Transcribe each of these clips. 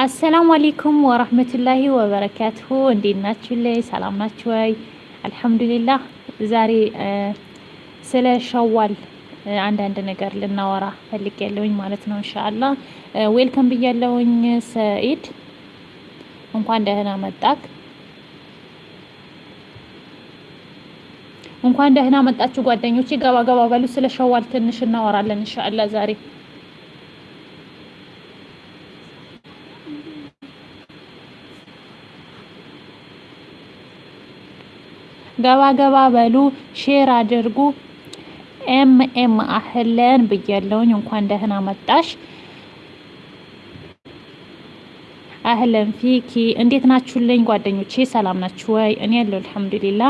አሰላሙ አሌይኩም ወረህመቱላሂ ወበረካቱሁ እንዴት ናችሁ? ላይ ሰላም ናችሁ ወይ? አልሐምዱሊላህ። ዛሬ ስለ ሸዋል አንዳንድ ነገር ልናወራ ፈልግ ያለውኝ ማለት ነው። እንሻአላህ ዌልከም ብያለውኝ። ሰኢድ እንኳን ደህና መጣክ። እንኳን ደህና መጣችሁ ጓደኞቼ። ገባ ገባ በሉ። ስለ ሸዋል ትንሽ እናወራለን እንሻአላህ ዛሬ ገባ ገባ በሉ፣ share አድርጉ። ኤም ኤም أهلا ብያለውኝ። እንኳን ደህና መጣሽ። أهلا فيكي እንዴት ናችሁልኝ ጓደኞቼ? ሰላም ናችሁ ወይ? እኔ ያለው الحمد لله።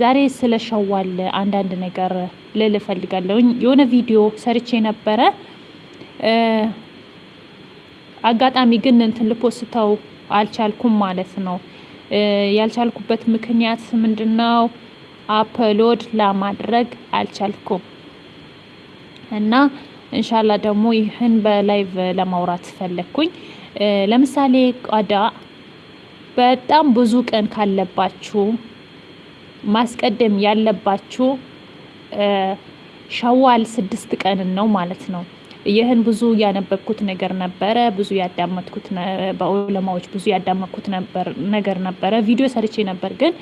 ዛሬ ስለ ሸዋል አንዳንድ ነገር ልል እፈልጋለሁኝ። የሆነ ቪዲዮ ሰርቼ ነበረ። አጋጣሚ ግን እንትን ልፖስተው አልቻልኩም ማለት ነው። ያልቻልኩበት ምክንያት ምንድነው? upload ለማድረግ አልቻልኩም እና إن شاء الله ደግሞ ይህን በ live ለማውራት ፈለግኩኝ። ለምሳሌ ቀዳ በጣም ብዙ ቀን ካለባችሁ ማስቀደም ያለባችሁ ሸዋል ስድስት ቀንን ነው ማለት ነው። ይህን ብዙ ያነበብኩት ነገር ነበረ። ብዙ ያዳመጥኩት በዑለማዎች ብዙ ያዳመጥኩት ነገር ነበረ። ቪዲዮ ሰርቼ ነበር፣ ግን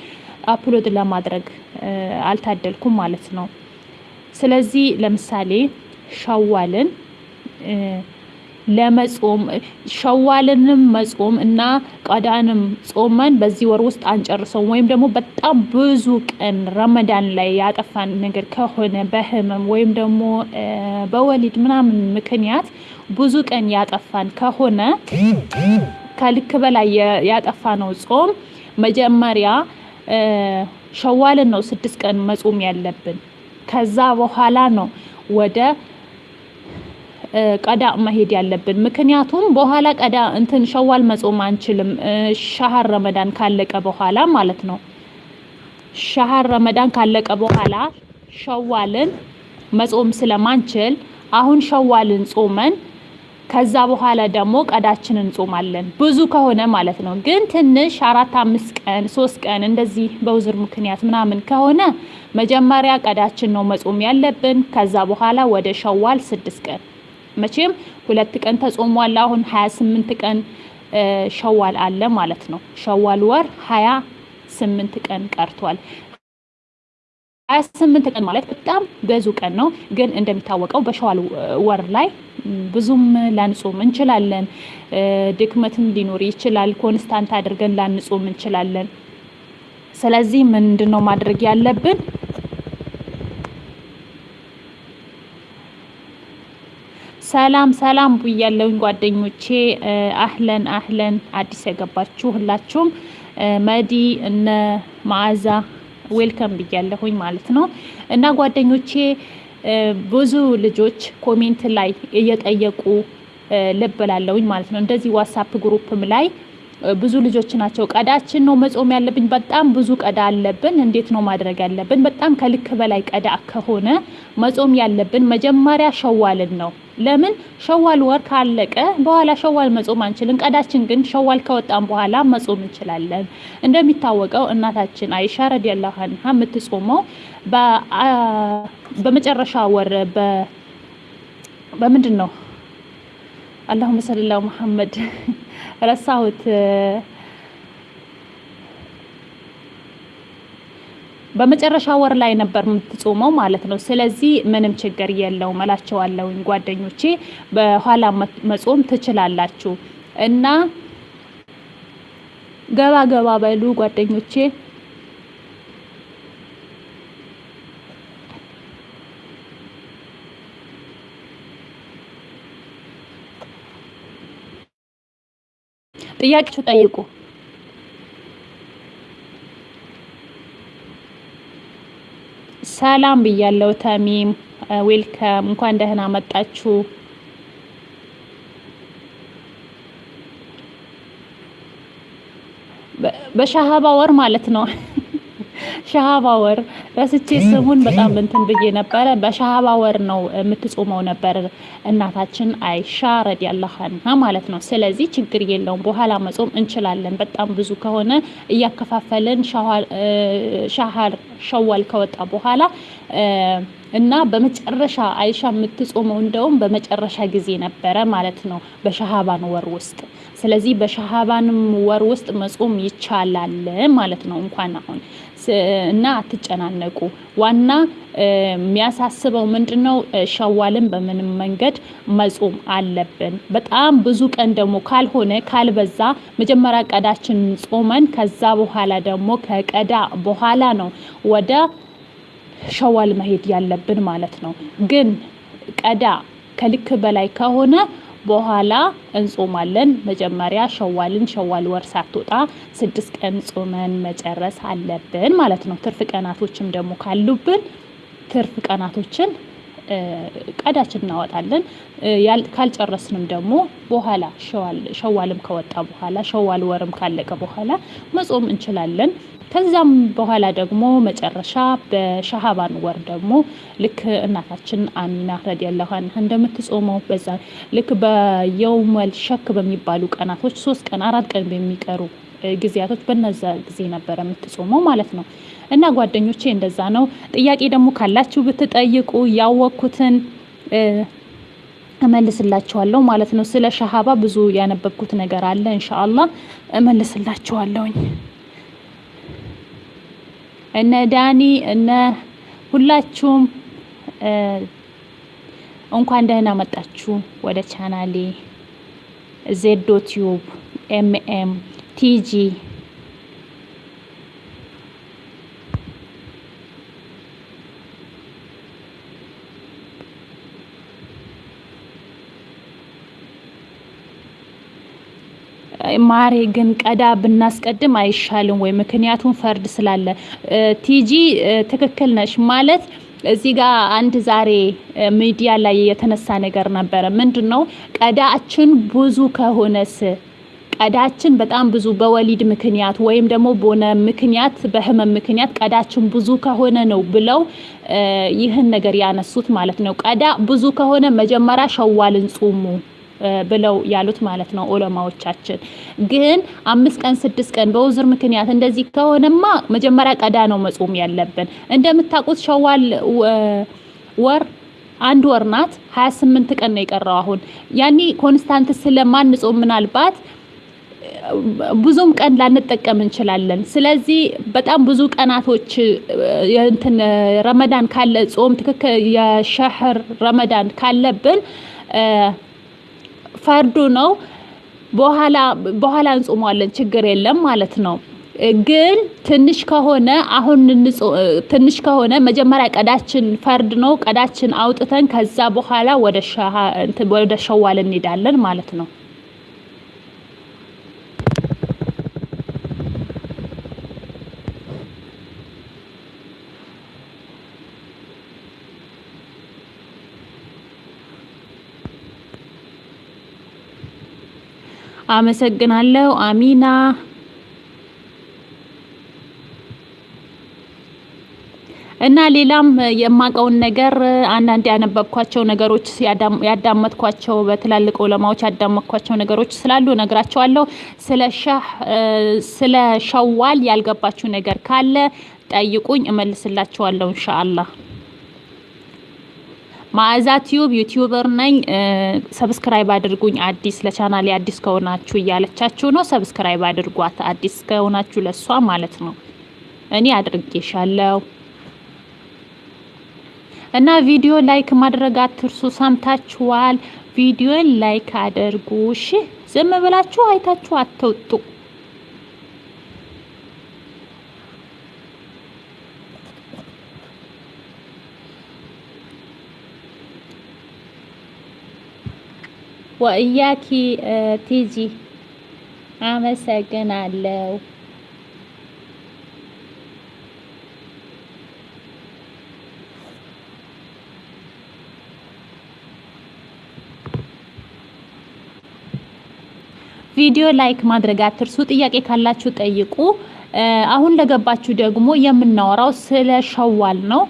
upload ለማድረግ አልታደልኩም ማለት ነው። ስለዚህ ለምሳሌ ሸዋልን ለመጾም ሸዋልንም መጾም እና ቀዳንም ጾመን በዚህ ወር ውስጥ አንጨርሰውም ወይም ደግሞ በጣም ብዙ ቀን ረመዳን ላይ ያጠፋን ነገር ከሆነ በህመም ወይም ደግሞ በወሊድ ምናምን ምክንያት ብዙ ቀን ያጠፋን ከሆነ ከልክ በላይ ያጠፋ ነው ጾም መጀመሪያ ሸዋልን ነው ስድስት ቀን መጾም ያለብን። ከዛ በኋላ ነው ወደ ቀዳ መሄድ ያለብን። ምክንያቱም በኋላ ቀዳ እንትን ሸዋል መጾም አንችልም። ሻህር ረመዳን ካለቀ በኋላ ማለት ነው። ሻህር ረመዳን ካለቀ በኋላ ሸዋልን መጾም ስለማንችል አሁን ሸዋልን ጾመን ከዛ በኋላ ደግሞ ቀዳችንን እንጾማለን። ብዙ ከሆነ ማለት ነው። ግን ትንሽ አራት አምስት ቀን ሶስት ቀን እንደዚህ በውዝር ምክንያት ምናምን ከሆነ መጀመሪያ ቀዳችን ነው መጾም ያለብን። ከዛ በኋላ ወደ ሸዋል ስድስት ቀን መቼም ሁለት ቀን ተጾሟል። አሁን ሀያ ስምንት ቀን ሸዋል አለ ማለት ነው። ሸዋል ወር ሀያ ስምንት ቀን ቀርቷል። ሀያ ስምንት ቀን ማለት በጣም ብዙ ቀን ነው። ግን እንደሚታወቀው በሸዋል ወር ላይ ብዙም ላንጾም እንችላለን። ድክመትም ሊኖር ይችላል። constant አድርገን ላንጾም እንችላለን። ስለዚህ ምንድን ነው ማድረግ ያለብን? ሰላም ሰላም ብያለሁኝ ጓደኞቼ። አህለን አህለን፣ አዲስ የገባችሁ ሁላችሁም መዲ እነ መዓዛ welcome ብያለሁኝ ማለት ነው። እና ጓደኞቼ ብዙ ልጆች comment ላይ እየጠየቁ ልብ ላለሁኝ ማለት ነው። እንደዚህ ዋትሳፕ group ም ላይ ብዙ ልጆች ናቸው። ቀዳችን ነው መጾም ያለብኝ። በጣም ብዙ ቀዳ አለብን። እንዴት ነው ማድረግ ያለብን? በጣም ከልክ በላይ ቀዳ ከሆነ መጾም ያለብን መጀመሪያ ሸዋልን ነው። ለምን ሸዋል ወር ካለቀ በኋላ ሸዋል መጾም አንችልም። ቀዳችን ግን ሸዋል ከወጣን በኋላ መጾም እንችላለን። እንደሚታወቀው እናታችን አይሻ ረዲየላሁ ዐንሃ የምትጾመው በመጨረሻ ወር በምንድን ነው? አላሁመ ሰለላ መሐመድ ረሳሁት። በመጨረሻ ወር ላይ ነበር የምትጾመው ማለት ነው። ስለዚህ ምንም ችግር የለውም እላቸዋለሁኝ ጓደኞቼ። በኋላ መጾም ትችላላችሁ እና ገባ ገባ በሉ ጓደኞቼ። ጥያቄችሁ ጠይቁ። ሰላም ብያለው። ተሚም ዌልከም፣ እንኳን ደህና መጣችሁ። በሻሃባ ወር ማለት ነው። ሻሃባ ወር ረስቼ ስሙን በጣም እንትን ብዬ ነበረ። በሻሃባ ወር ነው የምትጾመው ነበር እናታችን አይሻ ረዲያላሁ አንሃ ማለት ነው። ስለዚህ ችግር የለውም በኋላ መጾም እንችላለን። በጣም ብዙ ከሆነ እያከፋፈልን ሻሃር ሸዋል ከወጣ በኋላ እና በመጨረሻ አይሻ የምትጾመው እንደውም በመጨረሻ ጊዜ ነበረ ማለት ነው በሻሃባን ወር ውስጥ። ስለዚህ በሻሃባንም ወር ውስጥ መጾም ይቻላል ማለት ነው። እንኳን አሁን እና አትጨናነቁ። ዋና የሚያሳስበው ምንድን ነው? ሸዋልን በምንም መንገድ መጾም አለብን። በጣም ብዙ ቀን ደግሞ ካልሆነ ካልበዛ መጀመሪያ ቀዳችን ጾመን ከዛ በኋላ ደግሞ ከቀዳ በኋላ ነው ወደ ሸዋል መሄድ ያለብን ማለት ነው። ግን ቀዳ ከልክ በላይ ከሆነ በኋላ እንጾማለን። መጀመሪያ ሸዋልን ሸዋል ወር ሳትወጣ ስድስት ቀን ጾመን መጨረስ አለብን ማለት ነው። ትርፍ ቀናቶችም ደግሞ ካሉብን ትርፍ ቀናቶችን ቀዳችን እናወጣለን። ካልጨረስንም ደግሞ በኋላ ሸዋልም ከወጣ በኋላ ሸዋል ወርም ካለቀ በኋላ መጾም እንችላለን። ከዛም በኋላ ደግሞ መጨረሻ በሻሃባን ወር ደግሞ ልክ እናታችን አሚና ረዲየላሁ አንሃ እንደምትጾመው በዛ ልክ በየውመል ሸክ በሚባሉ ቀናቶች ሶስት ቀን አራት ቀን በሚቀሩ ጊዜያቶች በነዛ ጊዜ ነበረ የምትጾመው ማለት ነው። እና ጓደኞቼ እንደዛ ነው። ጥያቄ ደግሞ ካላችሁ ብትጠይቁ ያወቅኩትን እመልስላችኋለሁ ማለት ነው። ስለ ሸዋል ብዙ ያነበብኩት ነገር አለ። إن شاء الله እመልስላችኋለሁኝ። እነ ዳኒ እነ ሁላችሁም እንኳን ደህና መጣችሁ ወደ ቻናሌ ዜዶ ቲዩብ ኤምኤም ቲጂ ማሬ ግን ቀዳ ብናስቀድም አይሻልም ወይ? ምክንያቱም ፈርድ ስላለ። ቲጂ ትክክል ነሽ ማለት እዚህ ጋር አንድ ዛሬ ሚዲያ ላይ የተነሳ ነገር ነበረ። ምንድን ነው ቀዳችን ብዙ ከሆነስ ቀዳችን በጣም ብዙ በወሊድ ምክንያት ወይም ደግሞ በሆነ ምክንያት በህመም ምክንያት ቀዳችን ብዙ ከሆነ ነው ብለው ይህን ነገር ያነሱት ማለት ነው። ቀዳ ብዙ ከሆነ መጀመሪያ ሸዋልን ጹሙ ብለው ያሉት ማለት ነው ዑለማዎቻችን። ግን አምስት ቀን ስድስት ቀን በዑዝር ምክንያት እንደዚህ ከሆነማ መጀመሪያ ቀዳ ነው መጾም ያለብን። እንደምታውቁት ሸዋል ወር አንድ ወር ናት። 28 ቀን ነው የቀረው አሁን ያኔ constant ስለማንጾም ምናልባት ብዙም ቀን ላንጠቀም እንችላለን። ስለዚህ በጣም ብዙ ቀናቶች እንትን ረመዳን ካለ ጾም ትክክል የ شهر رمضان ካለብን ፈርዱ ነው። በኋላ በኋላ እንጾመዋለን ችግር የለም ማለት ነው። ግን ትንሽ ከሆነ አሁን ትንሽ ከሆነ መጀመሪያ ቀዳችን ፈርድ ነው። ቀዳችን አውጥተን ከዛ በኋላ ወደ ሸዋል እንሄዳለን ማለት ነው። አመሰግናለሁ አሚና። እና ሌላም የማውቀውን ነገር አንዳንድ ያነበብኳቸው ነገሮች ያዳመጥኳቸው በትላልቅ ዑለማዎች ያዳመጥኳቸው ነገሮች ስላሉ ነግራቸዋለሁ። ስለ ሻህ ስለ ሸዋል ያልገባችሁ ነገር ካለ ጠይቁኝ፣ እመልስላችኋለሁ إن شاء الله። ማዕዛ ቲዩብ YouTuber ነኝ። subscribe አድርጉኝ። አዲስ ለቻናሌ አዲስ ከሆናችሁ እያለቻችሁ ነው። subscribe አድርጓት፣ አዲስ ከሆናችሁ ለሷ ማለት ነው። እኔ አድርጌሻለሁ። እና ቪዲዮ like ማድረግ አትርሱ። ሰምታችኋል? ቪዲዮ like አድርጉ። እሺ፣ ዝም ብላችሁ አይታችሁ አትውጡ። وإياكي ቲጂ አመሰግናለሁ። ቪዲዮ like ማድረግ አትርሱ። ጥያቄ ካላችሁ ጠይቁ። አሁን ለገባችሁ ደግሞ የምናወራው ስለ ሸዋል ነው።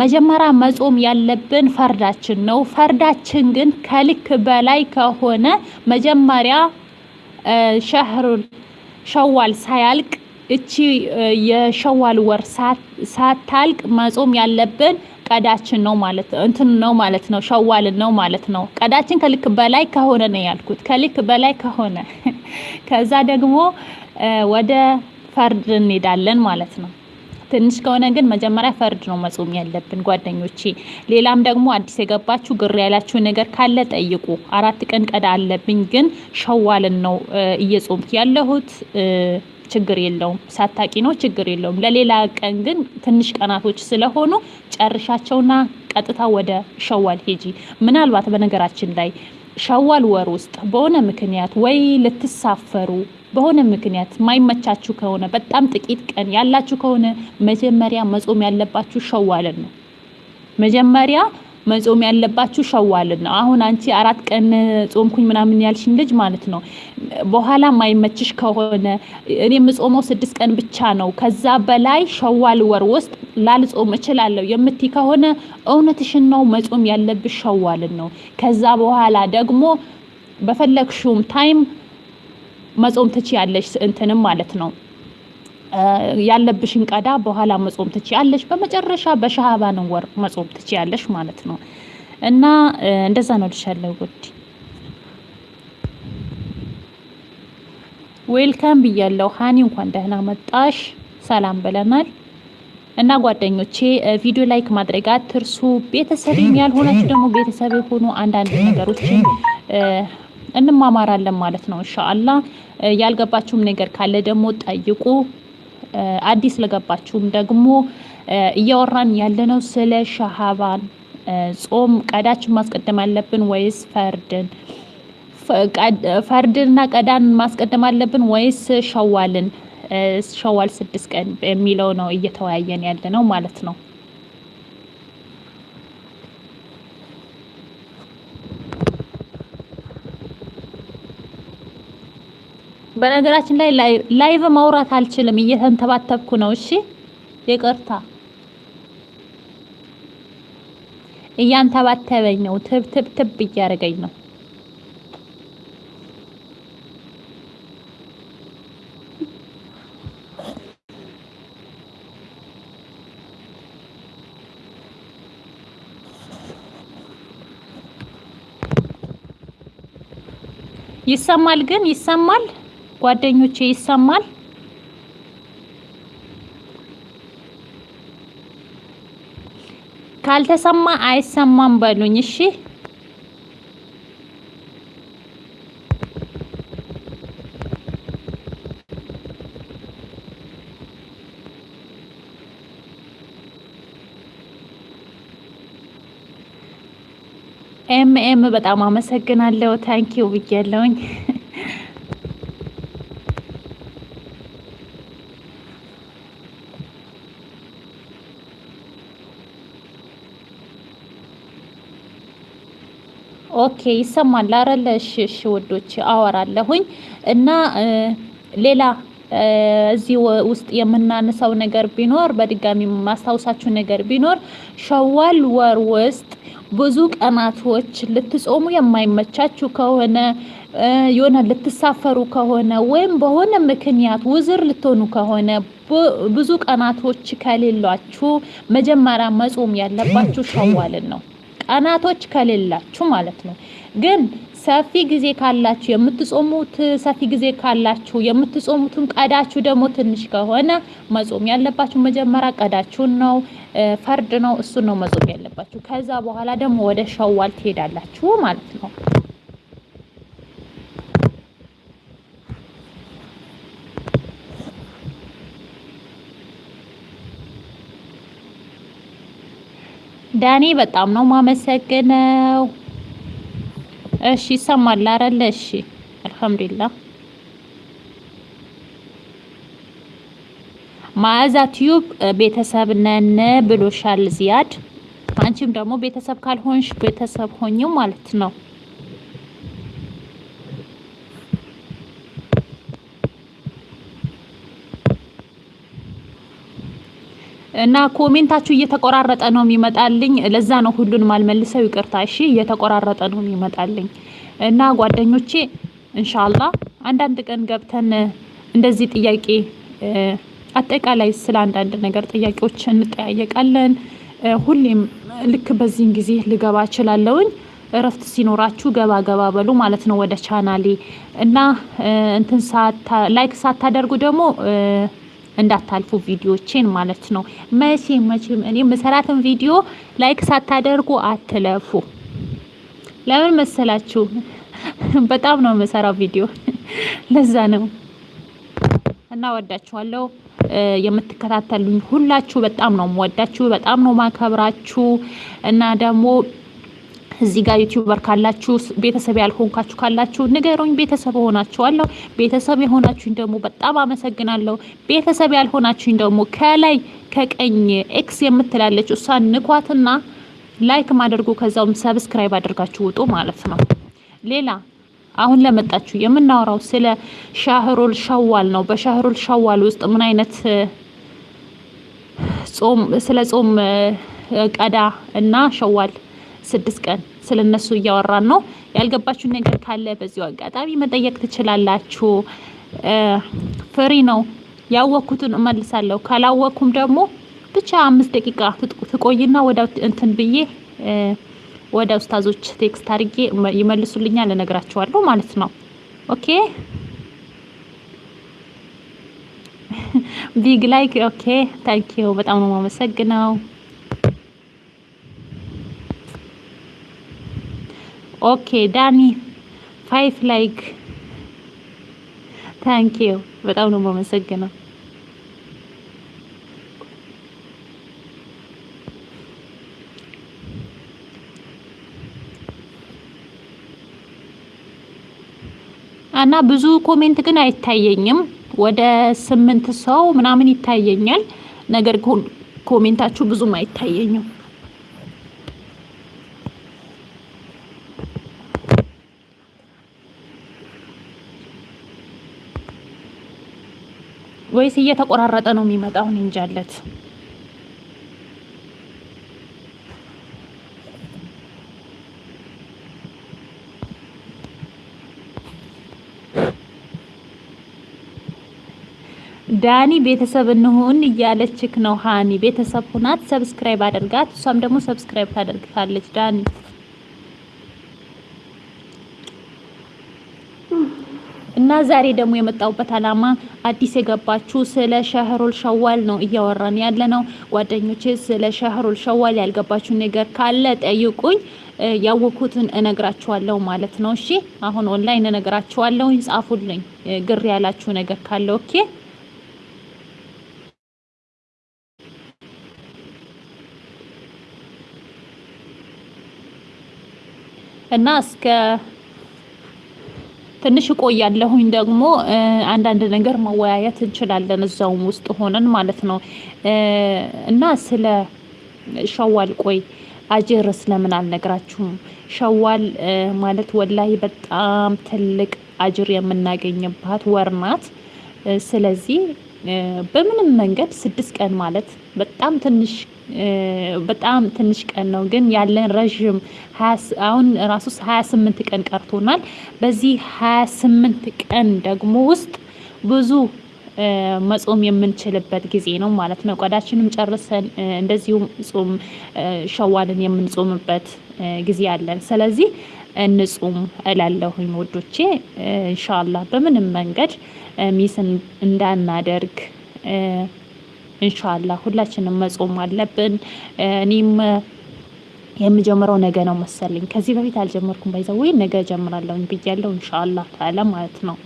መጀመሪያ መጾም ያለብን ፈርዳችን ነው። ፈርዳችን ግን ከልክ በላይ ከሆነ መጀመሪያ ሸህር ሸዋል ሳያልቅ እቺ የሸዋል ወር ሳታልቅ መጾም ያለብን ቀዳችን ነው ማለት እንትን ነው ማለት ነው። ሸዋልን ነው ማለት ነው። ቀዳችን ከልክ በላይ ከሆነ ነው ያልኩት። ከልክ በላይ ከሆነ ከዛ ደግሞ ወደ ፈርድ እንሄዳለን ማለት ነው። ትንሽ ከሆነ ግን መጀመሪያ ፈርድ ነው መጾም ያለብን ጓደኞቼ። ሌላም ደግሞ አዲስ የገባችሁ ግር ያላችሁ ነገር ካለ ጠይቁ። አራት ቀን ቀዳ አለብኝ ግን ሸዋልን ነው እየጾምክ ያለሁት ችግር የለውም። ሳታቂ ነው ችግር የለውም። ለሌላ ቀን ግን ትንሽ ቀናቶች ስለሆኑ ጨርሻቸውና ቀጥታ ወደ ሸዋል ሄጂ። ምናልባት በነገራችን ላይ ሸዋል ወር ውስጥ በሆነ ምክንያት ወይ ልትሳፈሩ በሆነ ምክንያት ማይመቻችሁ ከሆነ በጣም ጥቂት ቀን ያላችሁ ከሆነ መጀመሪያ መጾም ያለባችሁ ሸዋልን ነው። መጀመሪያ መጾም ያለባችሁ ሸዋልን ነው። አሁን አንቺ አራት ቀን ጾምኩኝ ምናምን ያልሽኝ ልጅ ማለት ነው። በኋላ ማይመችሽ ከሆነ እኔ የምጾመው ስድስት ቀን ብቻ ነው፣ ከዛ በላይ ሸዋል ወር ውስጥ ላልጾም እችላለሁ የምትይ ከሆነ እውነትሽን ነው። መጾም ያለብሽ ሸዋልን ነው። ከዛ በኋላ ደግሞ በፈለግሽውም ታይም መጾም ትችያለሽ እንትንም ማለት ነው ያለብሽን ቀዳ በኋላ መጾም ትችያለሽ። በመጨረሻ በሻዕባን ወር መጾም ትችያለሽ ማለት ነው። እና እንደዛ ነው ልሻለሁ። good welcome ብያለሁ። ሀኒ እንኳን ደህና መጣሽ። ሰላም ብለናል። እና ጓደኞቼ ቪዲዮ like ማድረግ አትርሱ። ቤተሰብ ያልሆናችሁ ደግሞ ቤተሰብ የሆኑ አንዳንድ ነገሮችን እንማማራለን ማለት ነው። እንሻአላ ያልገባችሁም ነገር ካለ ደግሞ ጠይቁ። አዲስ ለገባችሁም ደግሞ እያወራን ያለነው ስለ ሻዕባን ጾም ቀዳችን ማስቀደም አለብን ወይስ ፈርድን? ፈርድንና ቀዳን ማስቀደም አለብን ወይስ ሸዋልን? ሸዋል ስድስት ቀን የሚለው ነው እየተወያየን ያለ ነው ማለት ነው። በነገራችን ላይ ላይቭ ማውራት አልችልም፣ እየተንተባተብኩ ነው። እሺ ይቅርታ፣ እያንተባተበኝ ነው። ትብ ትብ ትብ እያደረገኝ ነው። ይሰማል ግን ይሰማል ጓደኞቼ ይሰማል። ካልተሰማ አይሰማም በሉኝ እሺ። ኤም ኤም በጣም አመሰግናለሁ። thank you ብያለሁኝ። okay ይሰማል አይደለ? እሺ እሺ ውዶች አወራለሁኝ እና ሌላ እዚህ ውስጥ የምናነሳው ነገር ቢኖር በድጋሚ ማስታወሳችሁ ነገር ቢኖር ሸዋል ወር ውስጥ ብዙ ቀናቶች ልትጾሙ የማይመቻችሁ ከሆነ የሆነ ልትሳፈሩ ከሆነ ወይም በሆነ ምክንያት ውዝር ልትሆኑ ከሆነ ብዙ ቀናቶች ከሌሏችሁ መጀመሪያ መጾም ያለባችሁ ሸዋልን ነው። ቀናቶች ከሌላችሁ ማለት ነው። ግን ሰፊ ጊዜ ካላችሁ የምትጾሙት ሰፊ ጊዜ ካላችሁ የምትጾሙትን ቀዳችሁ ደግሞ ትንሽ ከሆነ መጾም ያለባችሁ መጀመሪያ ቀዳችሁን ነው፣ ፈርድ ነው። እሱን ነው መጾም ያለባችሁ። ከዛ በኋላ ደግሞ ወደ ሸዋል ትሄዳላችሁ ማለት ነው። ዳኒ በጣም ነው ማመሰግነው። እሺ ይሰማል አይደለ? እሺ አልሐምዱሊላህ። ማዕዛ ቲዩብ ቤተሰብ ነን ብሎሻል ዚያድ። አንቺም ደግሞ ቤተሰብ ካልሆንሽ ቤተሰብ ሁኚው ማለት ነው። እና comment አችሁ እየተቆራረጠ ነው የሚመጣልኝ። ለዛ ነው ሁሉንም አልመልሰው ይቅርታ። እሺ እየተቆራረጠ ነው የሚመጣልኝ እና ጓደኞቼ እንሻላ አንዳንድ ቀን ገብተን እንደዚህ ጥያቄ አጠቃላይ ስለ አንዳንድ ነገር ጥያቄዎች እንጠያየቃለን። ሁሌም ልክ በዚህን ጊዜ ልገባ እችላለሁኝ። እረፍት ሲኖራችሁ ገባ ገባ በሉ ማለት ነው ወደ ቻናሌ እና እንትን like ሳታደርጉ ደግሞ እንዳታልፉ ቪዲዮቼን ማለት ነው። መቼም መቼም እኔ የምሰራትን ቪዲዮ like ሳታደርጉ አትለፉ። ለምን መሰላችሁ? በጣም ነው የምሰራው ቪዲዮ ለዛ ነው። እና ወዳችኋለሁ የምትከታተሉኝ ሁላችሁ በጣም ነው የምወዳችሁ፣ በጣም ነው ማከብራችሁ እና ደግሞ እዚህ ጋር YouTuber ካላችሁ ቤተሰብ ያልሆንካችሁ ካላችሁ ንገሩኝ። ቤተሰብ ሆናችኋለሁ። ቤተሰብ የሆናችሁኝ ደግሞ በጣም አመሰግናለሁ። ቤተሰብ ያልሆናችሁኝ ደግሞ ከላይ ከቀኝ X የምትላለች እሷን ንኳትና like አድርጉ፣ ከዛውም subscribe አድርጋችሁ ውጡ ማለት ነው። ሌላ አሁን ለመጣችሁ የምናወራው ስለ ሻህሩል ሸዋል ነው። በሻህሩል ሸዋል ውስጥ ምን አይነት ጾም ስለ ጾም ቀዳ እና ሸዋል ስድስት ቀን ስለነሱ እያወራን ነው። ያልገባችሁ ነገር ካለ በዚሁ አጋጣሚ መጠየቅ ትችላላችሁ። free ነው። ያወቅኩትን እመልሳለሁ። ካላወቅኩም ደግሞ ብቻ አምስት ደቂቃ ትቆይና ወደ እንትን ብዬ ወደ ኡስታዞች text አድርጌ ይመልሱልኛል፣ እነግራቸዋለሁ ማለት ነው። okay big like okay thank you በጣም ነው የማመሰግነው። okay ዳኒ five like thank you በጣም ነው የማመሰግነው። እና ብዙ comment ግን አይታየኝም። ወደ ስምንት ሰው ምናምን ይታየኛል። ነገር ግን comment አችሁ ብዙም አይታየኝም። ወይስ እየተቆራረጠ ነው የሚመጣው? እንጃለት ዳኒ ቤተሰብ እንሁን እያለችክ ነው። ሃኒ ቤተሰብ ሁናት፣ subscribe አድርጋት። እሷም ደግሞ subscribe ታደርግሃለች። ዳኒ ዛሬ ደግሞ የመጣሁበት አላማ አዲስ የገባችሁ ስለ ሸህሩል ሸዋል ነው እያወራን ያለ ነው ጓደኞቼ። ስለ ሸህሩል ሸዋል ያልገባችሁ ነገር ካለ ጠይቁኝ፣ ያወኩትን እነግራችኋለሁ ማለት ነው። እሺ አሁን ኦንላይን እነግራችኋለሁ። ጻፉልኝ ግር ያላችሁ ነገር ካለ okay። እና እስከ ትንሽ እቆያለሁኝ። ደግሞ አንዳንድ ነገር መወያየት እንችላለን እዛውም ውስጥ ሆነን ማለት ነው። እና ስለ ሸዋል ቆይ አጅርስ ለምን አልነግራችሁም? ሸዋል ማለት ወላሂ በጣም ትልቅ አጅር የምናገኝባት ወር ናት። ስለዚህ በምንም መንገድ ስድስት ቀን ማለት በጣም ትንሽ በጣም ትንሽ ቀን ነው፣ ግን ያለን ረዥም አሁን ራሱ ሀያ ስምንት ቀን ቀርቶናል። በዚህ ሀያ ስምንት ቀን ደግሞ ውስጥ ብዙ መጾም የምንችልበት ጊዜ ነው ማለት ነው። ቆዳችንም ጨርሰን እንደዚሁም ጾም ሸዋልን የምንጾምበት ጊዜ አለን። ስለዚህ እንጹም እላለሁኝ ወዶቼ። ኢንሻአላህ በምንም መንገድ ሚስን እንዳናደርግ ኢንሻአላህ ሁላችንም መጾም አለብን። እኔም የምጀምረው ነገ ነው መሰለኝ። ከዚህ በፊት አልጀመርኩም። ወይ ነገ ጀምራለሁ ብያለሁ። ኢንሻአላህ ተዓላ ማለት ነው።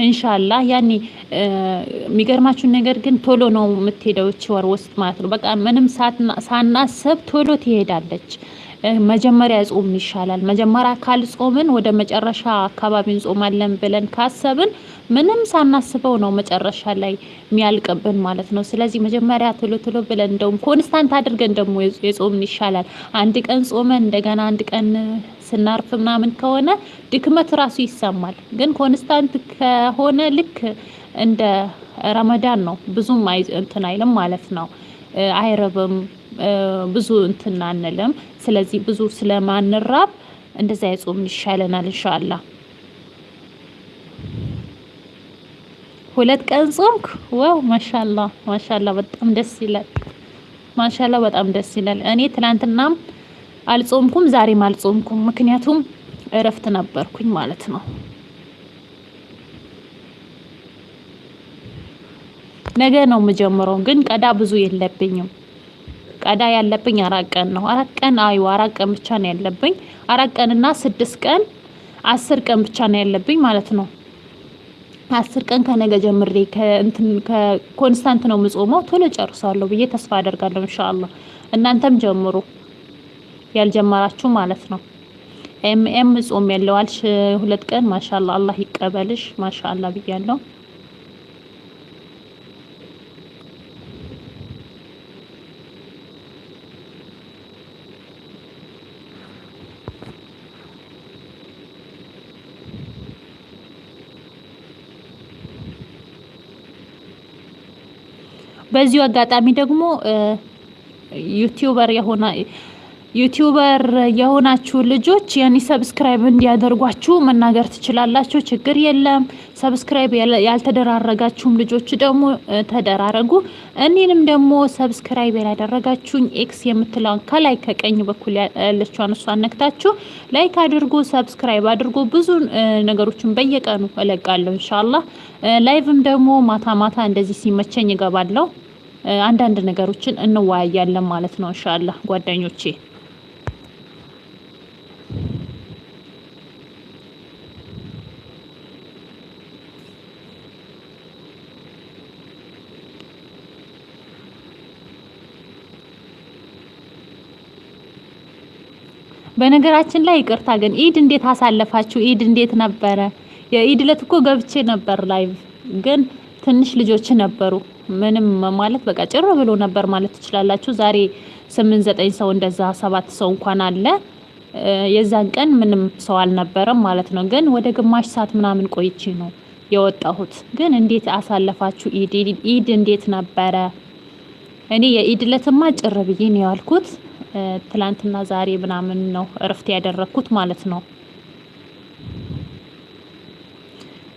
እንሻላ ያኔ የሚገርማችሁን ነገር ግን ቶሎ ነው የምትሄደው እች ወር ውስጥ ማለት ነው። በቃ ምንም ሳናስብ ቶሎ ትሄዳለች መጀመሪያ ጾምን ይሻላል። መጀመሪያ ካልጾምን ወደ መጨረሻ አካባቢ እንጾማለን ብለን ካሰብን ምንም ሳናስበው ነው መጨረሻ ላይ የሚያልቅብን ማለት ነው። ስለዚህ መጀመሪያ ቶሎ ቶሎ ብለን እንደውም constant አድርገን ደግሞ የጾምን ይሻላል። አንድ ቀን ጾመን እንደገና አንድ ቀን ስናርፍ ምናምን ከሆነ ድክመት ራሱ ይሰማል። ግን constant ከሆነ ልክ እንደ ረመዳን ነው ብዙም እንትን አይልም ማለት ነው። አይረብም ብዙ እንትን አንልም። ስለዚህ ብዙ ስለማንራብ እንደዛ የጾምን ይሻለናል ኢንሻአላህ። ሁለት ቀን ጾምክ? wow ማሻላ ማሻላ በጣም ደስ ይላል። ማሻላ በጣም ደስ ይላል። እኔ ትናንትናም አልጾምኩም ዛሬም አልጾምኩም፣ ምክንያቱም እረፍት ነበርኩኝ ማለት ነው። ነገ ነው የምጀምረው፣ ግን ቀዳ ብዙ የለብኝም። ቀዳ ያለብኝ አራት ቀን ነው። አራት ቀን አዩ አራት ቀን ብቻ ነው ያለብኝ። አራት ቀን እና ስድስት ቀን አስር ቀን ብቻ ነው ያለብኝ ማለት ነው። አስር ቀን ከነገ ጀምሬ ከእንትን ከኮንስታንት ነው የምጾመው። ቶሎ ጨርሳለሁ ብዬ ተስፋ አደርጋለሁ ኢንሻአላህ። እናንተም ጀምሩ ያልጀመራችሁ ማለት ነው። ኤም ኤም ጾም ያለዋልሽ ሁለት ቀን ማሻአላ አላህ ይቀበልሽ ማሻአላ ብያለሁ። በዚሁ አጋጣሚ ደግሞ YouTuber የሆነ YouTuber የሆናችሁ ልጆች ያኔ subscribe እንዲያደርጓችሁ መናገር ትችላላችሁ። ችግር የለም። subscribe ያልተደራረጋችሁም ልጆች ደግሞ ተደራረጉ። እኔንም ደግሞ subscribe ያላደረጋችሁኝ X የምትለውን ከላይ ከቀኝ በኩል ያለችውን እሷን ነክታችሁ like አድርጉ፣ subscribe አድርጉ። ብዙ ነገሮችን በየቀኑ እለቃለሁ ኢንሻአላህ። ላይቭም ደግሞ ማታ ማታ እንደዚህ ሲመቸኝ እገባለሁ። አንዳንድ ነገሮችን እንወያያለን ማለት ነው ኢንሻአላህ ጓደኞቼ። በነገራችን ላይ ይቅርታ ግን ኢድ እንዴት አሳለፋችሁ? ኢድ እንዴት ነበረ? የኢድ ዕለት እኮ ገብቼ ነበር live፣ ግን ትንሽ ልጆች ነበሩ። ምንም ማለት በቃ ጭር ብሎ ነበር ማለት ትችላላችሁ። ዛሬ ስምንት ዘጠኝ ሰው እንደዛ ሰባት ሰው እንኳን አለ። የዛን ቀን ምንም ሰው አልነበረም ማለት ነው። ግን ወደ ግማሽ ሰዓት ምናምን ቆይቼ ነው የወጣሁት። ግን እንዴት አሳለፋችሁ ኢድ? ኢድ እንዴት ነበረ? እኔ የኢድ ዕለትማ ጭር ብዬ ነው ያልኩት። ትላንትና ዛሬ ምናምን ነው እረፍት ያደረኩት ማለት ነው።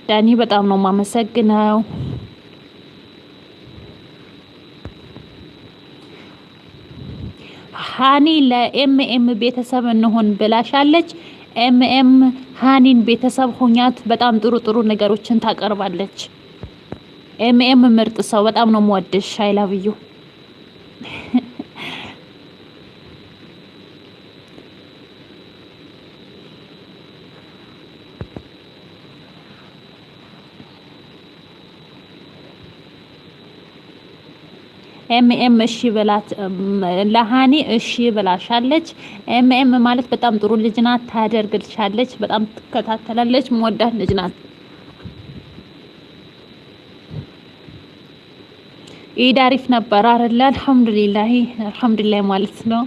ዳኒ በጣም ነው የማመሰግነው። ሀኒ ለኤምኤም ቤተሰብ እንሆን ብላሻለች። ኤምኤም ሀኒን ቤተሰብ ሆኛት በጣም ጥሩ ጥሩ ነገሮችን ታቀርባለች። ኤምኤም ምርጥ ሰው፣ በጣም ነው የምወድሽ። I love you ኤምኤም እሺ ብላት ለሀኒ እሺ ብላሻለች። ኤምኤም ማለት በጣም ጥሩ ልጅ ናት፣ ታደርግልሻለች፣ በጣም ትከታተላለች፣ ምወዳት ልጅ ናት። ኢድ አሪፍ ነበር አይደል? አልሐምዱሊላህ አልሐምዱሊላህ ማለት ነው።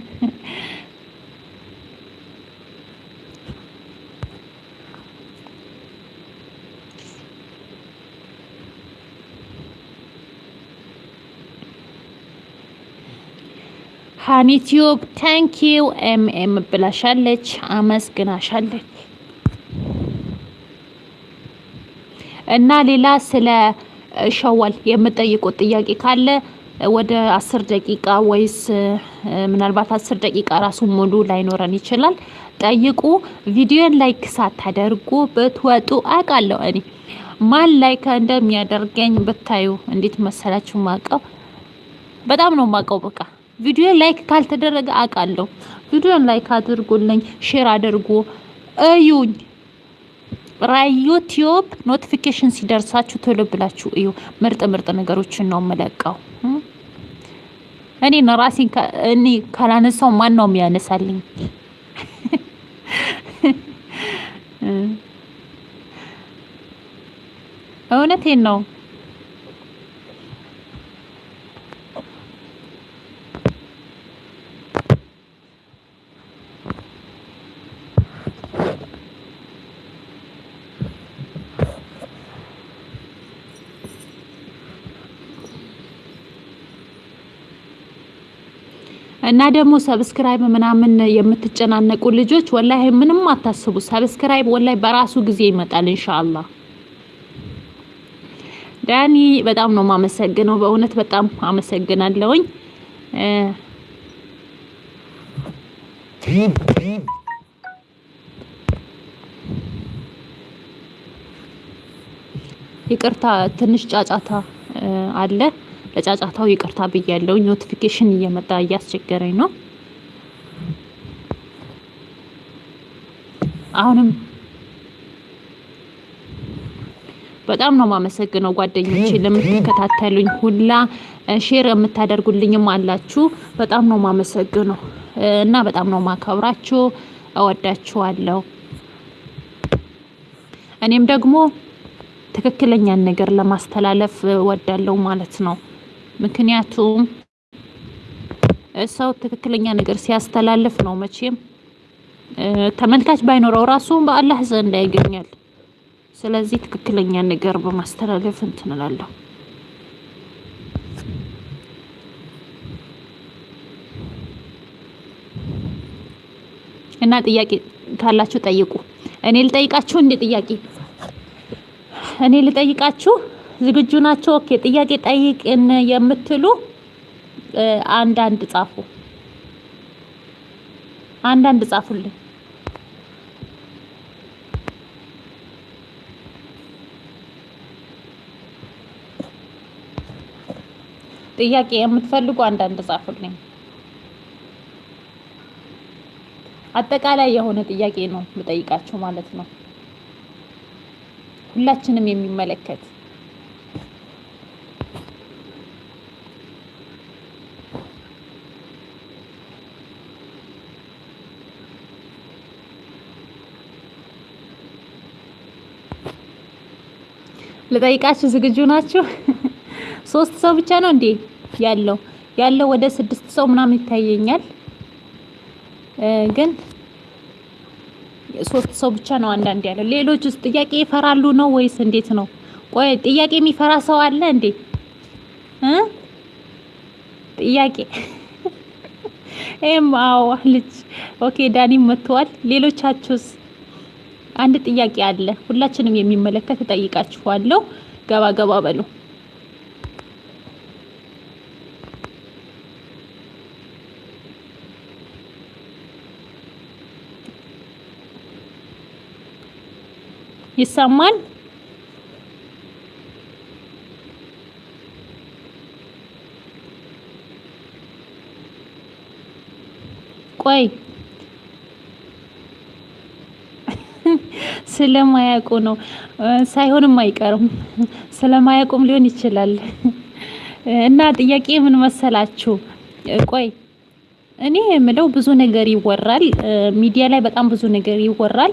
ሀኒቲዩብ thank you ኤምኤም ብላሻለች፣ አመስግናሻለች። እና ሌላ ስለ ሸዋል የምጠይቁት ጥያቄ ካለ ወደ አስር ደቂቃ ወይስ ምናልባት አስር ደቂቃ ራሱ ሙሉ ላይኖረን ይችላል። ጠይቁ። ቪዲዮን like ሳታደርጉ ብትወጡ አውቃለሁ። እኔ ማን like እንደሚያደርገኝ ብታዩ እንዴት መሰላችሁ? ማቀው በጣም ነው ማቀው። በቃ ቪዲዮ like ካልተደረገ አውቃለሁ። ቪዲዮን like አድርጉልኝ፣ share አድርጉ፣ እዩኝ። ራዮ notification ሲደርሳችሁ ቶሎ ብላችሁ እዩ። ምርጥ ምርጥ ነገሮችን ነው የምለቀው። እኔን ራሴን እኔ ካላነሳው ማን ነው የሚያነሳልኝ? እውነቴን ነው። እና ደግሞ subscribe ምናምን የምትጨናነቁ ልጆች ወላሂ ምንም አታስቡ። subscribe ወላሂ በራሱ ጊዜ ይመጣል ኢንሻአላህ። ዳኒ በጣም ነው የማመሰግነው። በእውነት በጣም አመሰግናለሁኝ። ይቅርታ ትንሽ ጫጫታ አለ። ለጫጫታው ይቅርታ ብያለሁኝ። notification እየመጣ እያስቸገረኝ ነው። አሁንም በጣም ነው የማመሰግነው ጓደኞቼ ለምትከታተሉኝ ሁላ share የምታደርጉልኝም አላችሁ። በጣም ነው የማመሰግነው እና በጣም ነው ማከብራችሁ። እወዳችኋለሁ። እኔም ደግሞ ትክክለኛን ነገር ለማስተላለፍ እወዳለሁ ማለት ነው። ምክንያቱም ሰው ትክክለኛ ነገር ሲያስተላልፍ ነው መቼም ተመልካች ባይኖረው ራሱ በአላህ ዘንድ ያገኛል። ስለዚህ ትክክለኛ ነገር በማስተላለፍ እንትን እላለሁ። እና ጥያቄ ካላችሁ ጠይቁ። እኔ ልጠይቃችሁ እንዴ? ጥያቄ እኔ ልጠይቃችሁ ዝግጁ ናችሁ? okay። ጥያቄ ጠይቅን የምትሉ አንዳንድ ጻፉ፣ አንዳንድ ጻፉልኝ። ጥያቄ የምትፈልጉ አንዳንድ ጻፉልኝ። አጠቃላይ የሆነ ጥያቄ ነው የምጠይቃችሁ ማለት ነው፣ ሁላችንም የሚመለከት ልጠይቃችሁ ዝግጁ ናችሁ? ሶስት ሰው ብቻ ነው እንዴ ያለው? ያለው ወደ ስድስት ሰው ምናምን ይታየኛል፣ ግን ሶስት ሰው ብቻ ነው አንዳንድ ያለው። ሌሎችስ ጥያቄ ይፈራሉ ነው ወይስ እንዴት ነው? ቆይ ጥያቄ የሚፈራ ሰው አለ እንዴ? ጥያቄ ኤም አዎ ልጅ okay፣ ዳኒም መጥቷል። ሌሎቻችሁስ? አንድ ጥያቄ አለ ሁላችንም የሚመለከት እጠይቃችኋለሁ። ገባ ገባ በሉ። ይሰማል? ቆይ ስለማያውቁ ነው። ሳይሆንም አይቀርም ስለማያውቁም ሊሆን ይችላል። እና ጥያቄ ምን መሰላችሁ? ቆይ እኔ የምለው ብዙ ነገር ይወራል፣ ሚዲያ ላይ በጣም ብዙ ነገር ይወራል።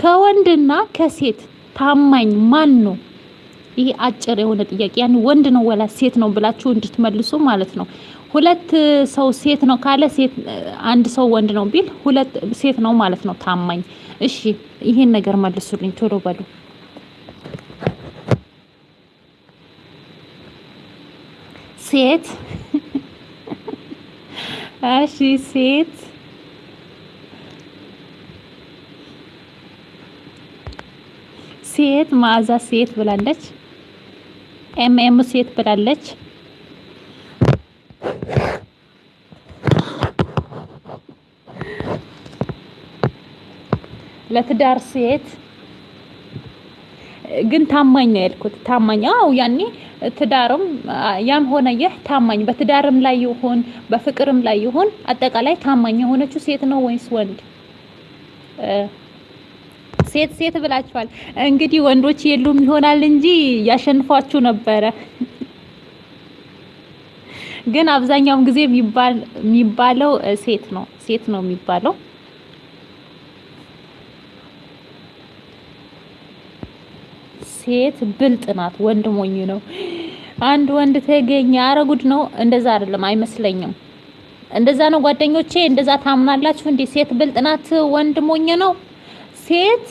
ከወንድና ከሴት ታማኝ ማን ነው? ይሄ አጭር የሆነ ጥያቄ ያን ወንድ ነው ወላ ሴት ነው ብላችሁ እንድትመልሱ ማለት ነው። ሁለት ሰው ሴት ነው ካለ ሴት አንድ ሰው ወንድ ነው ቢል ሁለት ሴት ነው ማለት ነው ታማኝ። እሺ ይሄን ነገር መልሱልኝ ቶሎ በሉ። ሴት እሺ ሴት ሴት መዓዛ ሴት ብላለች። ኤም ኤም ሴት ብላለች። ለትዳር ሴት ግን ታማኝ ነው ያልኩት። ታማኝ አው ያኔ ትዳርም ያም ሆነ ይህ ታማኝ በትዳርም ላይ ይሁን በፍቅርም ላይ ይሁን አጠቃላይ ታማኝ የሆነችው ሴት ነው ወይስ ወንድ? ሴት ሴት ብላችኋል። እንግዲህ ወንዶች የሉም ይሆናል እንጂ ያሸንፏችሁ ነበረ። ግን አብዛኛውን ጊዜ የሚባለው ሴት ነው ሴት ነው የሚባለው። ሴት ብልጥ ናት፣ ወንድ ሞኝ ነው። አንድ ወንድ ተገኘ አረጉድ ነው። እንደዛ አይደለም አይመስለኝም። እንደዛ ነው ጓደኞቼ፣ እንደዛ ታምናላችሁ እንዴ? ሴት ብልጥ ናት፣ ወንድ ሞኝ ነው። ሴት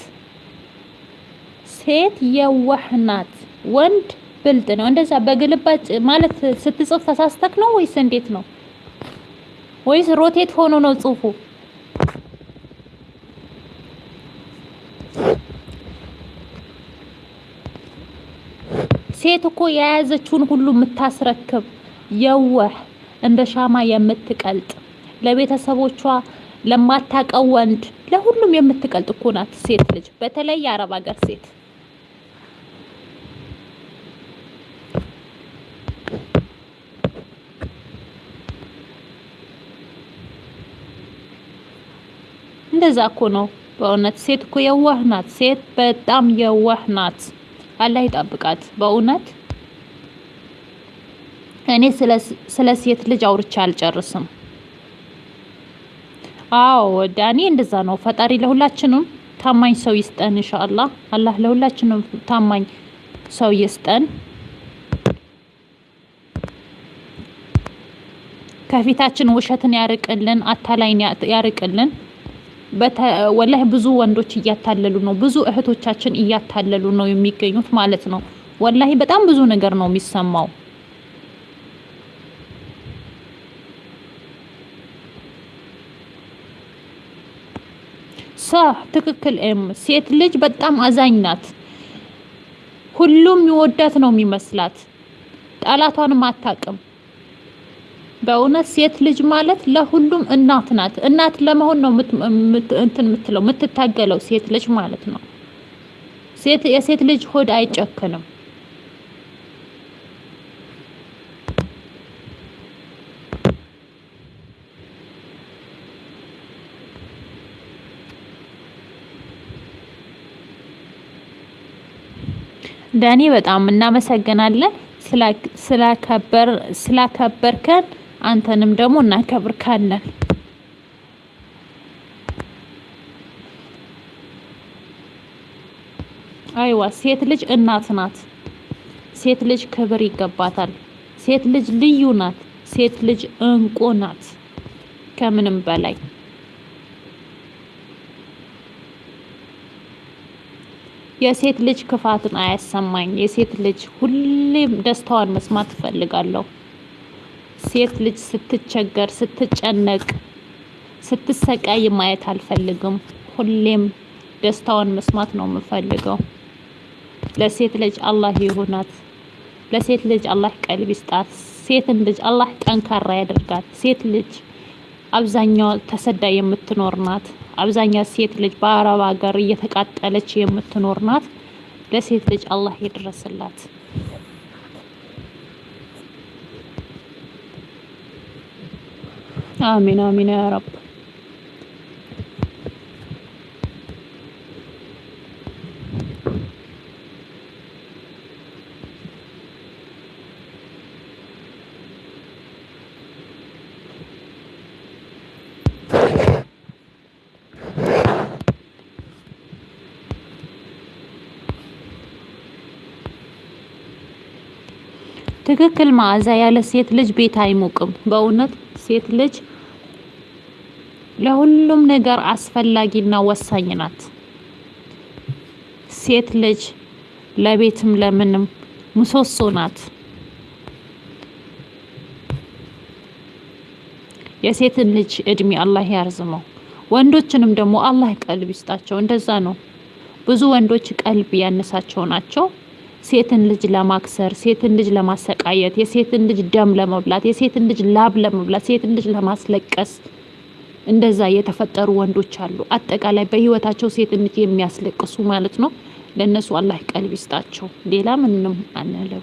ሴት የዋህ ናት፣ ወንድ ብልጥ ነው። እንደዛ በግልባጭ ማለት ስትጽፍ ተሳስተክ ነው ወይስ እንዴት ነው? ወይስ ሮቴት ሆኖ ነው ጽሁፉ? ሴት እኮ የያዘችውን ሁሉ የምታስረክብ የዋህ እንደ ሻማ የምትቀልጥ ለቤተሰቦቿ ለማታቀው ወንድ ለሁሉም የምትቀልጥ እኮ ናት ሴት ልጅ፣ በተለይ የአረብ ሀገር ሴት። እንደዛ እኮ ነው በእውነት ሴት እኮ የዋህ ናት። ሴት በጣም የዋህ ናት። አላህ ይጠብቃት በእውነት እኔ ስለ ሴት ልጅ አውርቼ አልጨርስም። አዎ ዳኒ እንደዛ ነው። ፈጣሪ ለሁላችንም ታማኝ ሰው ይስጠን ኢንሻአላህ። አላህ ለሁላችንም ታማኝ ሰው ይስጠን። ከፊታችን ውሸትን ያርቅልን፣ አታላይን ያርቅልን። ወላሂ ብዙ ወንዶች እያታለሉ ነው። ብዙ እህቶቻችን እያታለሉ ነው የሚገኙት ማለት ነው። ወላሂ በጣም ብዙ ነገር ነው የሚሰማው። ሳ ትክክል። ኤም ሴት ልጅ በጣም አዛኝ ናት። ሁሉም የሚወዳት ነው የሚመስላት። ጠላቷንም አታውቅም። በእውነት ሴት ልጅ ማለት ለሁሉም እናት ናት። እናት ለመሆን ነው እንትን የምትለው የምትታገለው ሴት ልጅ ማለት ነው። ሴት የሴት ልጅ ሆድ አይጨክንም። ዳኒ በጣም እናመሰግናለን ስላከበር ስላከበርከን አንተንም ደግሞ እናከብርካለን። አይዋ ሴት ልጅ እናት ናት። ሴት ልጅ ክብር ይገባታል። ሴት ልጅ ልዩ ናት። ሴት ልጅ እንቁ ናት ከምንም በላይ የሴት ልጅ ክፋትን አያሰማኝ። የሴት ልጅ ሁሌም ደስታዋን መስማት እፈልጋለሁ። ሴት ልጅ ስትቸገር፣ ስትጨነቅ፣ ስትሰቃይ ማየት አልፈልግም። ሁሌም ደስታዋን መስማት ነው የምፈልገው። ለሴት ልጅ አላህ ይሁናት። ለሴት ልጅ አላህ ቀልብ ይስጣት። ሴትን ልጅ አላህ ጠንካራ ያደርጋት። ሴት ልጅ አብዛኛው ተሰዳ የምትኖር ናት። አብዛኛው ሴት ልጅ በአረብ ሀገር እየተቃጠለች የምትኖር ናት። ለሴት ልጅ አላህ ይድረስላት። አሚን አሚን ያ ረብ። ትክክል መዓዛ ያለ ሴት ልጅ ቤት አይሞቅም። በእውነት ሴት ልጅ ለሁሉም ነገር አስፈላጊና ወሳኝ ናት። ሴት ልጅ ለቤትም ለምንም ምሰሶ ናት። የሴትን ልጅ እድሜ አላህ ያርዝመው። ወንዶችንም ደግሞ አላህ ቀልብ ይስጣቸው። እንደዛ ነው። ብዙ ወንዶች ቀልብ ያነሳቸው ናቸው። ሴትን ልጅ ለማክሰር፣ ሴትን ልጅ ለማሰቃየት፣ የሴትን ልጅ ደም ለመብላት፣ የሴትን ልጅ ላብ ለመብላት፣ ሴትን ልጅ ለማስለቀስ እንደዛ የተፈጠሩ ወንዶች አሉ። አጠቃላይ በህይወታቸው ልጅ የሚያስለቅሱ ማለት ነው። ለእነሱ አላህ ቀልብ ይስጣቸው። ሌላ ምንም አንለው።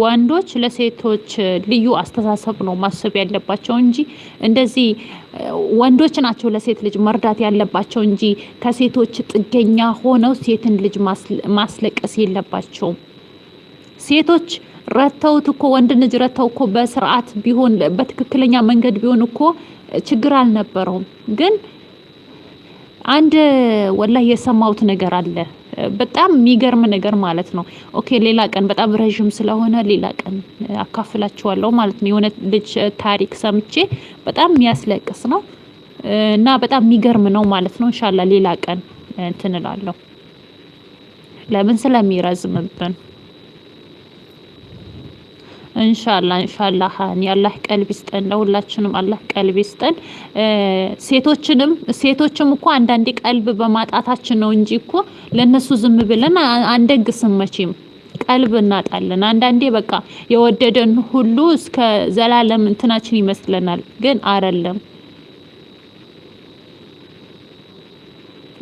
ወንዶች ለሴቶች ልዩ አስተሳሰብ ነው ማሰብ ያለባቸው እንጂ እንደዚህ ወንዶች ናቸው ለሴት ልጅ መርዳት ያለባቸው እንጂ ከሴቶች ጥገኛ ሆነው ሴትን ልጅ ማስለቀስ የለባቸውም። ሴቶች ረተውት እኮ ወንድ ልጅ ረተው እኮ በስርዓት ቢሆን በትክክለኛ መንገድ ቢሆን እኮ ችግር አልነበረውም። ግን አንድ ወላሂ የሰማሁት ነገር አለ በጣም የሚገርም ነገር ማለት ነው። okay ሌላ ቀን በጣም ረዥም ስለሆነ ሌላ ቀን አካፍላችኋለሁ ማለት ነው። የሆነ ልጅ ታሪክ ሰምቼ በጣም የሚያስለቅስ ነው እና በጣም የሚገርም ነው ማለት ነው። እንሻላ ሌላ ቀን እንትን እላለሁ ለምን ስለሚረዝምብን እንሻላ እንሻላ ሀኒ አላህ ቀልብ ይስጠን፣ ለሁላችንም አላህ ቀልብ ይስጠን። ሴቶችንም ሴቶችም እኮ አንዳንዴ ቀልብ በማጣታችን ነው እንጂ እኮ ለነሱ ዝም ብለን አንደግስም መቼም ቀልብ እናጣለን። አንዳንዴ በቃ የወደደን ሁሉ እስከ ዘላለም እንትናችን ይመስለናል፣ ግን አይደለም።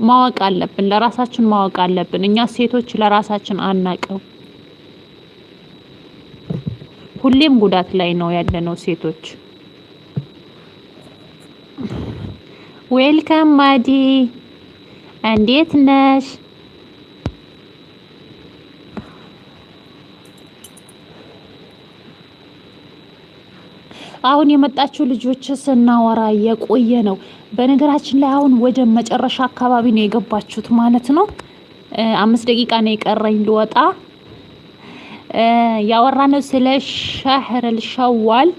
ማወቅ አለብን፣ ለራሳችን ማወቅ አለብን። እኛ ሴቶች ለራሳችን አናቅም። ሁሌም ጉዳት ላይ ነው ያለነው ሴቶች። ዌልካም ማዲ፣ እንዴት ነሽ? አሁን የመጣችው ልጆች ስናወራ የቆየ ነው። በነገራችን ላይ አሁን ወደ መጨረሻ አካባቢ ነው የገባችሁት ማለት ነው። አምስት ደቂቃ ነው የቀረኝ ልወጣ። ያወራነው ስለ ሸህረል ሸዋል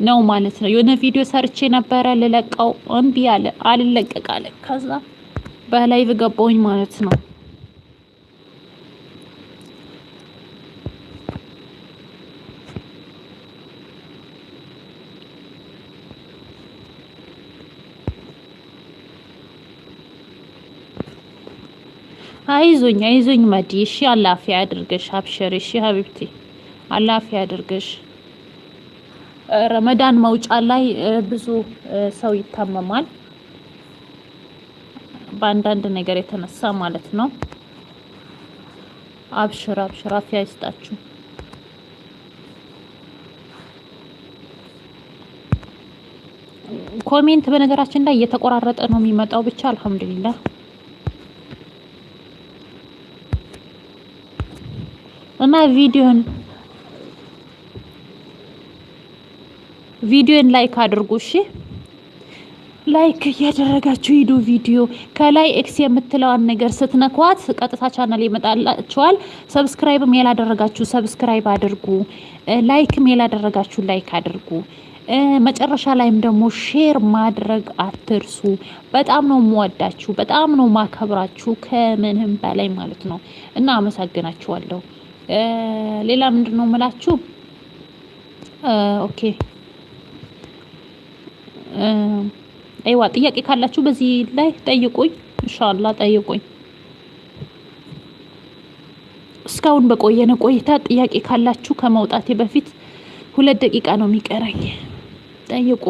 ነው ማለት ነው። የሆነ ቪዲዮ ሰርቼ ነበረ ልለቀው እምቢ አለ፣ አልለቀቅ ከዛ በላይቭ ገባሁኝ ማለት ነው። አይዞኝ አይዞኝ መዲ እሺ፣ አላፊ ያድርገሽ። አብሽር እሺ ሀቢብቲ፣ አላህ አፊያ ያድርግሽ። ረመዳን መውጫ ላይ ብዙ ሰው ይታመማል በአንዳንድ ነገር የተነሳ ማለት ነው። አብሽር አብሽር፣ አፊያ ይስጣችሁ። comment በነገራችን ላይ እየተቆራረጠ ነው የሚመጣው። ብቻ አልሐምዱሊላህ እና ቪዲዮን ቪዲዮን like አድርጉ እሺ። like እያደረጋችሁ ሂዱ። ቪዲዮ ከላይ X የምትለዋን ነገር ስትነኳት ቀጥታ ቻናል ይመጣላችኋል። subscribe ም ያላደረጋችሁ subscribe አድርጉ። like ም ያላደረጋችሁ like አድርጉ። መጨረሻ ላይም ደግሞ share ማድረግ አትርሱ። በጣም ነው የምወዳችሁ፣ በጣም ነው ማከብራችሁ ከምንም በላይ ማለት ነው እና አመሰግናችኋለሁ። ሌላ ምንድን ነው የምላችሁ? okay አይዋ ጥያቄ ካላችሁ በዚህ ላይ ጠይቁኝ። ኢንሻአላህ ጠይቁኝ። እስካሁን በቆየነ ቆይታ ጥያቄ ካላችሁ ከመውጣቴ በፊት ሁለት ደቂቃ ነው የሚቀረኝ። ጠይቁ።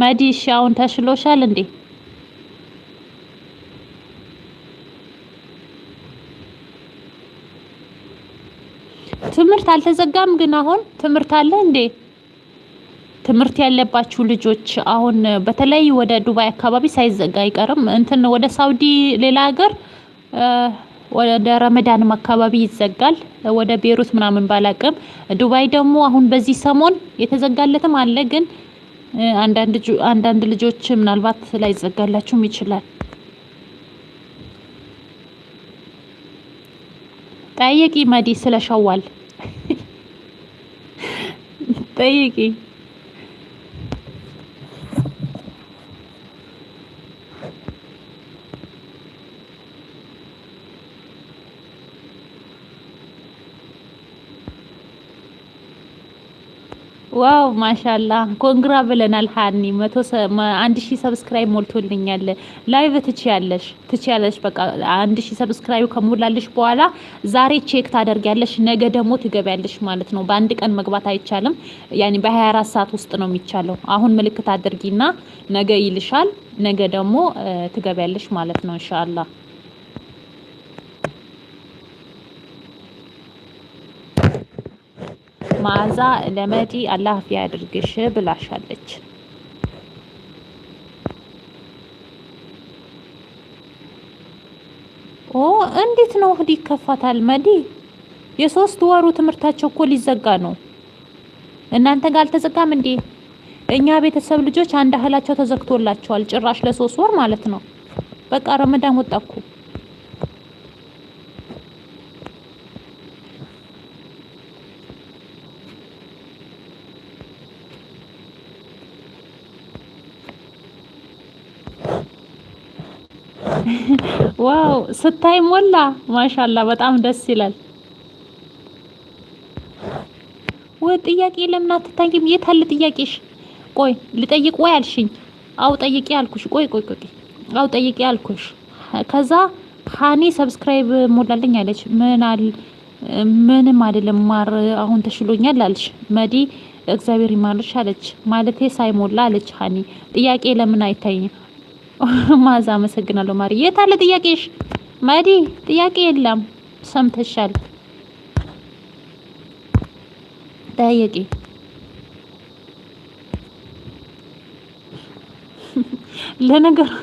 መዲ እሺ፣ አሁን ተሽሎሻል እንዴ? ትምህርት አልተዘጋም፣ ግን አሁን ትምህርት አለ እንዴ? ትምህርት ያለባችሁ ልጆች አሁን በተለይ ወደ ዱባይ አካባቢ ሳይዘጋ አይቀርም። እንትን ወደ ሳውዲ ሌላ ሀገር ወደ ረመዳንም አካባቢ ይዘጋል። ወደ ቤሩት ምናምን ባላቅም፣ ዱባይ ደግሞ አሁን በዚህ ሰሞን የተዘጋለትም አለ። ግን አንዳንድ ልጆች ምናልባት ላይዘጋላችሁም ይችላል። ጠይቂ መዲ ስለሸዋል ጠይቂ። wow ማሻላ congra ብለናል። ሀኒ ሺህ subscribe ሞልቶልኛል። live ትችያለሽ ትችያለሽ። በቃ አንድ ሺህ subscribe ከሞላልሽ በኋላ ዛሬ check ታደርጊያለሽ፣ ነገ ደግሞ ትገቢያለሽ ማለት ነው። በአንድ ቀን መግባት አይቻልም። ያኔ በ24 ሰዓት ውስጥ ነው የሚቻለው። አሁን ምልክት አድርጊና ነገ ይልሻል። ነገ ደግሞ ትገቢያለሽ ማለት ነው ኢንሻአላህ። መዓዛ ለመዲ አላህ አፊያ ያድርግሽ ብላሻለች። እንዴት ነው እህድ ይከፋታል? መዲ የሶስት ወሩ ትምህርታቸው እኮ ሊዘጋ ነው። እናንተ ጋር አልተዘጋም እንዴ? እኛ ቤተሰብ ልጆች አንድ እህላቸው ተዘግቶላቸዋል። ጭራሽ ለሶስት ወር ማለት ነው። በቃ ረመዳን ወጣኩ። ዋው ስታይ ሞላ። ማሻላ በጣም ደስ ይላል። ወይ ጥያቄ ለምን አትታይም? የት አለ ጥያቄሽ? ቆይ ልጠይቅ ወይ አልሽኝ? አው ጠይቄ አልኩሽ። ቆይ ቆይ ቆይ አው ጠይቄ አልኩሽ። ከዛ ሀኒ ሰብስክራይብ ሞላልኝ አለች። ምን አል ምንም አይደለም ማር አሁን ተሽሎኛል አለች። መዲ እግዚአብሔር ይማርሽ አለች። ማለቴ ሳይሞላ አለች ሀኒ። ጥያቄ ለምን አይታይም? ማዛ አመሰግናለሁ ማሪ። የት አለ ጥያቄሽ? መዲ ጥያቄ የለም። ሰምተሻል። ጠያቂ ለነገር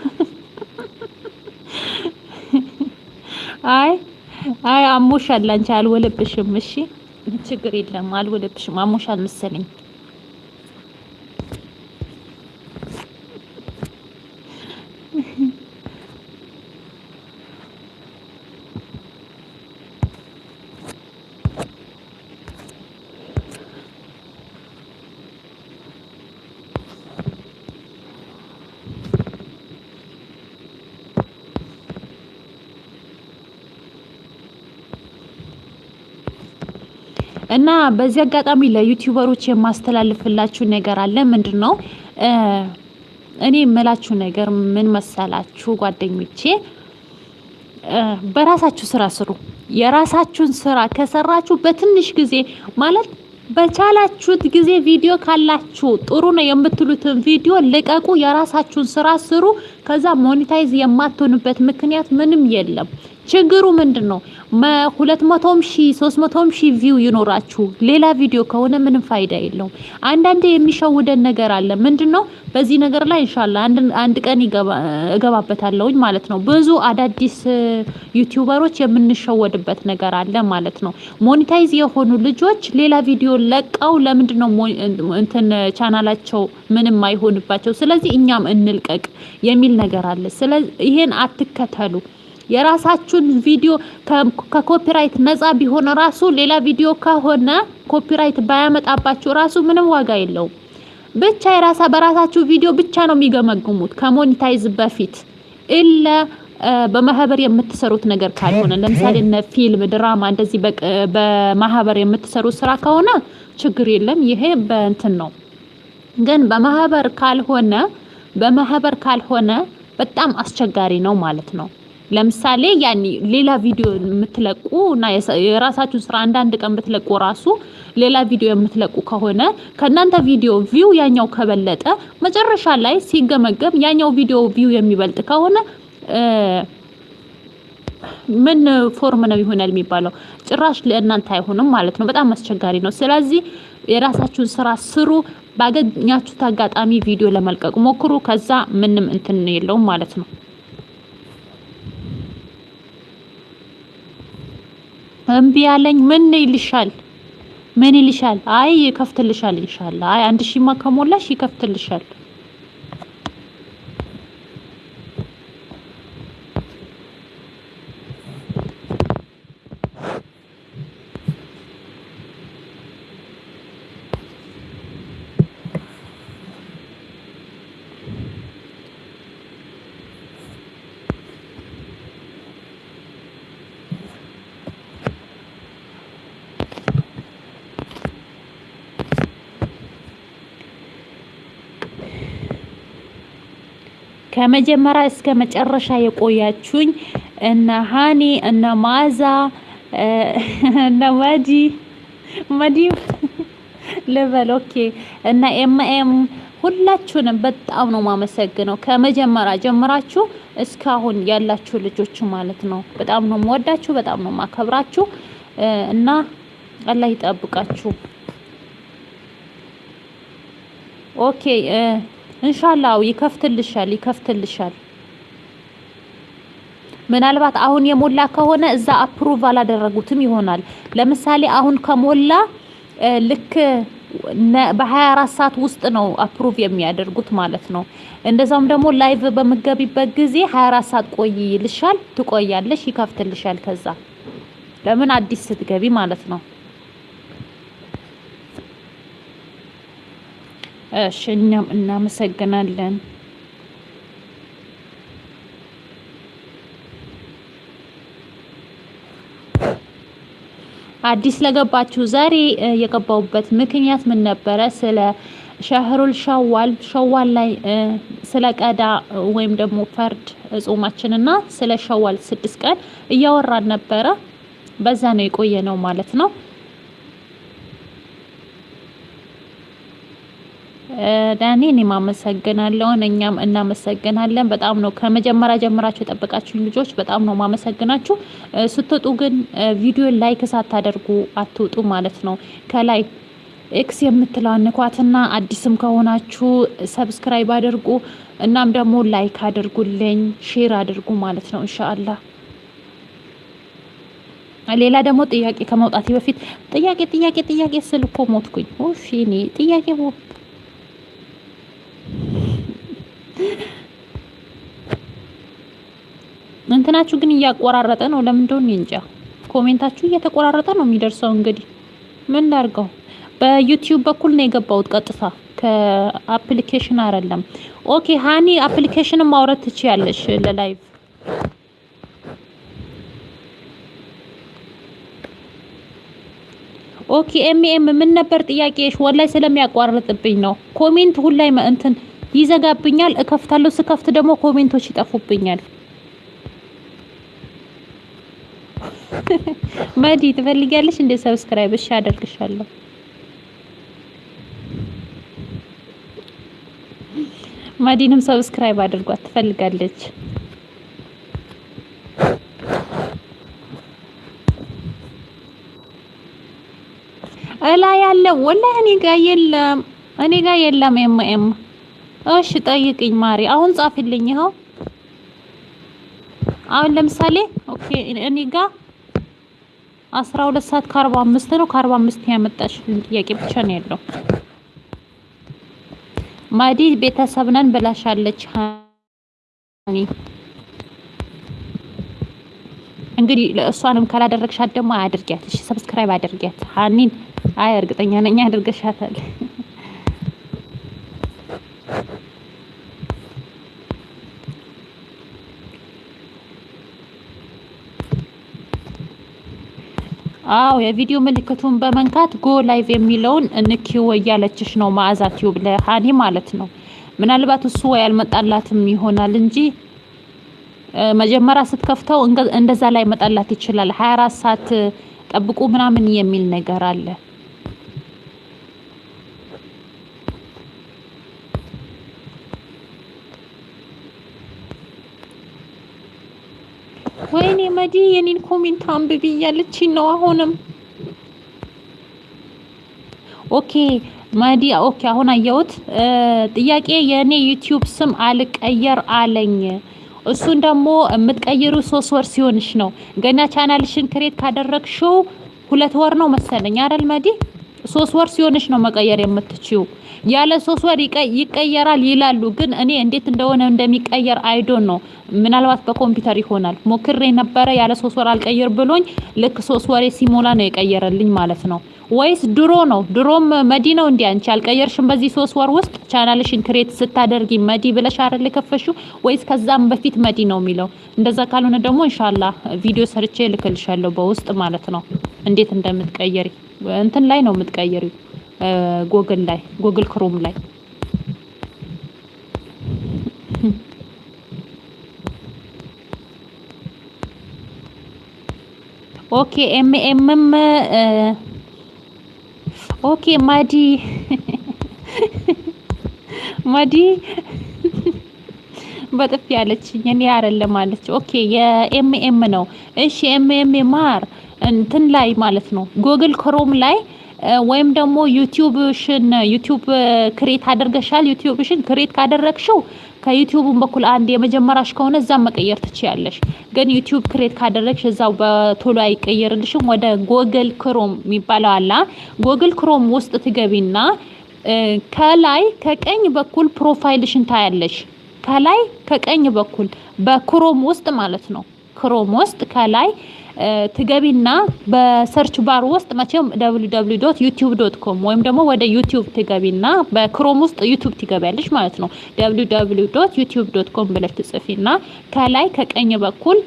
አይ አይ አሞሻል። አንቺ አልወለብሽም። እሺ ችግር የለም አልወለብሽም። አሞሻል መሰለኝ። እና በዚህ አጋጣሚ ለ YouTuber ኦች የማስተላልፍላችሁ ነገር አለ። ምንድን ነው እኔ የምላችሁ ነገር ምን መሰላችሁ ጓደኞቼ፣ በራሳችሁ ስራ ስሩ። የራሳችሁን ስራ ከሰራችሁ በትንሽ ጊዜ ማለት በቻላችሁት ጊዜ ቪዲዮ ካላችሁ ጥሩ ነው የምትሉትን ቪዲዮ ልቀቁ። የራሳችሁን ስራ ስሩ። ከዛ monetize የማትሆንበት ምክንያት ምንም የለም። ችግሩ ምንድን ነው? ሁለት መቶም ሺ ሶስት መቶም ሺ view ይኖራችሁ ሌላ ቪዲዮ ከሆነ ምንም ፋይዳ የለውም። አንዳንዴ የሚሸውደን ነገር አለ። ምንድን ነው? በዚህ ነገር ላይ እንሻላ አንድ ቀን እገባበታለሁኝ ማለት ነው። ብዙ አዳዲስ YouTuber ኦች የምንሸወድበት ነገር አለ ማለት ነው። monetize የሆኑ ልጆች ሌላ ቪዲዮ ለቀው ለምንድን ነው እንትን ቻናላቸው ምንም አይሆንባቸው? ስለዚህ እኛም እንልቀቅ የሚል ነገር አለ። ስለዚህ ይሄን አትከተሉ። የራሳችሁን ቪዲዮ ከ copyright ነፃ ቢሆን ራሱ ሌላ ቪዲዮ ከሆነ copyright ባያመጣባችሁ ራሱ ምንም ዋጋ የለውም። ብቻ የራሳ በራሳችሁ ቪዲዮ ብቻ ነው የሚገመግሙት ከ monetize በፊት ኢለ በማህበር የምትሰሩት ነገር ካልሆነ ለምሳሌ እነ ፊልም፣ ድራማ እንደዚህ በማህበር የምትሰሩት ስራ ከሆነ ችግር የለም። ይሄ በእንትን ነው። ግን በማህበር ካልሆነ በማህበር ካልሆነ በጣም አስቸጋሪ ነው ማለት ነው። ለምሳሌ ያኔ ሌላ ቪዲዮ የምትለቁ እና የራሳችሁን ስራ አንዳንድ ቀን ብትለቁ ራሱ ሌላ ቪዲዮ የምትለቁ ከሆነ ከእናንተ ቪዲዮ view ያኛው ከበለጠ መጨረሻ ላይ ሲገመገም ያኛው ቪዲዮ view የሚበልጥ ከሆነ ምን form ነው ይሆናል የሚባለው? ጭራሽ ለእናንተ አይሆንም ማለት ነው። በጣም አስቸጋሪ ነው። ስለዚህ የራሳችሁን ስራ ስሩ። ባገኛችሁት አጋጣሚ ቪዲዮ ለመልቀቅ ሞክሩ። ከዛ ምንም እንትን የለውም ማለት ነው። እምቢ ያለኝ ምን ይልሻል? ምን ይልሻል? አይ ይከፍትልሻል። ኢንሻአላህ አይ አንድ ሺማ ከሞላሽ ይከፍትልሻል። ከመጀመሪያ እስከ መጨረሻ የቆያችሁኝ እነ ሀኒ እነ ማዛ እነ መዲ መዲ ልበል okay እና MM ሁላችሁንም በጣም ነው ማመሰግነው። ከመጀመሪያ ጀምራችሁ እስካሁን ያላችሁ ልጆች ማለት ነው። በጣም ነው የምወዳችሁ፣ በጣም ነው ማከብራችሁ እና አላህ ይጠብቃችሁ። okay እንሻላው ይከፍትልሻል፣ ይከፍትልሻል። ምናልባት አሁን የሞላ ከሆነ እዛ approve አላደረጉትም ይሆናል። ለምሳሌ አሁን ከሞላ ልክ በ24 ሰዓት ውስጥ ነው approve የሚያደርጉት ማለት ነው። እንደዛውም ደግሞ live በምገቢበት ጊዜ 24 ሰዓት ቆይ ይልሻል። ትቆያለሽ፣ ይከፍትልሻል። ከዛ ለምን አዲስ ስትገቢ ማለት ነው። እሺ እኛም እናመሰግናለን። አዲስ ለገባችሁ ዛሬ የገባሁበት ምክንያት ምን ነበረ? ስለ ሸህሩል ሸዋል ሸዋል ላይ ስለ ቀዳ ወይም ደግሞ ፈርድ ጾማችንና ስለ ሸዋል ስድስት ቀን እያወራን ነበረ። በዛ ነው የቆየ ነው ማለት ነው። ሀኒ እኔም አመሰግናለሁ። እኛም እናመሰግናለን። በጣም ነው ከመጀመሪያ ጀምራችሁ የጠበቃችሁኝ ልጆች በጣም ነው ማመሰግናችሁ። ስትወጡ ግን ቪዲዮ like ሳታደርጉ አትውጡ ማለት ነው። ከላይ X የምትለዋን ንኳትና አዲስም ከሆናችሁ subscribe አድርጉ። እናም ደግሞ like አድርጉልኝ፣ share አድርጉ ማለት ነው ኢንሻአላህ። ሌላ ደግሞ ጥያቄ ከመውጣቴ በፊት ጥያቄ ጥያቄ ጥያቄ ስል ሞትኩኝ። ኦፊ እኔ ጥያቄ እንትናችሁ ግን እያቆራረጠ ነው። ለምን እንደሆነ እንጃ። comment ኣችሁ እየተቆራረጠ ነው የሚደርሰው። እንግዲህ ምን ላድርገው? በዩቲዩብ በኩል ነው የገባሁት ቀጥታ ከ application አይደለም። okay ሃኒ application ን ማውረድ ትችያለሽ ለ live okay MM ምን ነበር ጥያቄሽ? ወላሂ ስለሚያቋርጥብኝ ነው። comment ሁላ እንትን ይዘጋብኛል። እከፍታለሁ። ስከፍት ደግሞ comment ኦች ይጠፉብኛል። መዲ ትፈልጊያለሽ እንደ subscribe? እሺ አደርግሻለሁ። መዲንም subscribe አድርጓት ትፈልጋለች። እላ ያለ ወላሂ እኔ ጋር የለም፣ እኔ ጋር የለም። MM እሺ ጠይቅኝ ማሪ። አሁን ጻፊልኝ። ይኸው አሁን ለምሳሌ okay እኔ ጋር አስራ ሁለት ሰዓት ከአርባ አምስት ነው። ከአርባ አምስት ያመጣሽ ጥያቄ ብቻ ነው ያለው። መዲ ቤተሰብ ነን ብላሻለች። እንግዲህ እሷንም ካላደረግሻት ደግሞ አድርጊያት። እሺ subscribe አድርጊያት ሀኒን አይ እርግጠኛ ነኝ አድርገሻታል። አዎ የቪዲዮ ምልክቱን በመንካት go live የሚለውን ንኪው እያለችሽ ነው መዓዛ ቲዩብ ለሀኒ ማለት ነው። ምናልባት እሱ ወይ አልመጣላትም ይሆናል እንጂ መጀመሪያ ስትከፍተው እንደዛ ላያመጣላት ይችላል። 24 ሰዓት ጠብቁ ምናምን የሚል ነገር አለ። መዲ የኔን comment አንብቢ እያለችኝ ነው አሁንም። okay መዲ okay አሁን አየሁት። ጥያቄ የእኔ YouTube ስም አልቀየር አለኝ። እሱን ደግሞ የምትቀይሪው ሶስት ወር ሲሆንሽ ነው። ገና channel ሽን create ካደረግሽው ሁለት ወር ነው መሰለኝ አይደል መዲ? ሶስት ወር ሲሆንሽ ነው መቀየር የምትችይው። ያለ ሶስት ወር ይቀየራል ይላሉ፣ ግን እኔ እንዴት እንደሆነ እንደሚቀየር I don't know። ምናልባት በኮምፒውተር ይሆናል። ሞክሬ ነበረ ያለ ሶስት ወር አልቀይር ብሎኝ ልክ ሶስት ወሬ ሲሞላ ነው የቀየረልኝ ማለት ነው። ወይስ ድሮ ነው? ድሮም መዲ ነው እንዲ አንቺ አልቀየርሽም? በዚህ ሶስት ወር ውስጥ channel ሽን create ስታደርጊ መዲ ብለሽ አይደል የከፈትሽው? ወይስ ከዛም በፊት መዲ ነው የሚለው? እንደዛ ካልሆነ ደግሞ ኢንሻአላህ ቪዲዮ ሰርቼ ልክልሻለሁ በውስጥ ማለት ነው እንዴት እንደምትቀየሪ እንትን ላይ ነው የምትቀየሪው፣ ጎግል ላይ Google Chrome ላይ Okay ኤም ኤምም okay መዲ መዲ በጥፊ ያለችኝ እኔ አይደለም አለች። Okay የኤም ኤም ነው። እሺ ኤም ኤም ማር እንትን ላይ ማለት ነው Google Chrome ላይ ወይም ደግሞ YouTube ሽን YouTube create አድርገሻል። YouTube ሽን create ካደረግሽው ከ YouTube ን በኩል አንድ የመጀመሪያሽ ከሆነ እዛም መቀየር ትችያለሽ። ግን YouTube create ካደረግሽ እዛው በቶሎ አይቀየርልሽም። ወደ Google Chrome የሚባለው አላ Google Chrome ውስጥ ትገቢና ከላይ ከቀኝ በኩል profile ሽን ታያለሽ። ከላይ ከቀኝ በኩል በ Chrome ውስጥ ማለት ነው። Chrome ውስጥ ከላይ ትገቢና በ search bar ውስጥ መቼም dot com ወይም ደግሞ ወደ YouTube ትገቢና በ Chrome ውስጥ YouTube ትገቢያለሽ ማለት ነው። www com ብለሽ ትጽፊና ከላይ ከቀኝ በኩል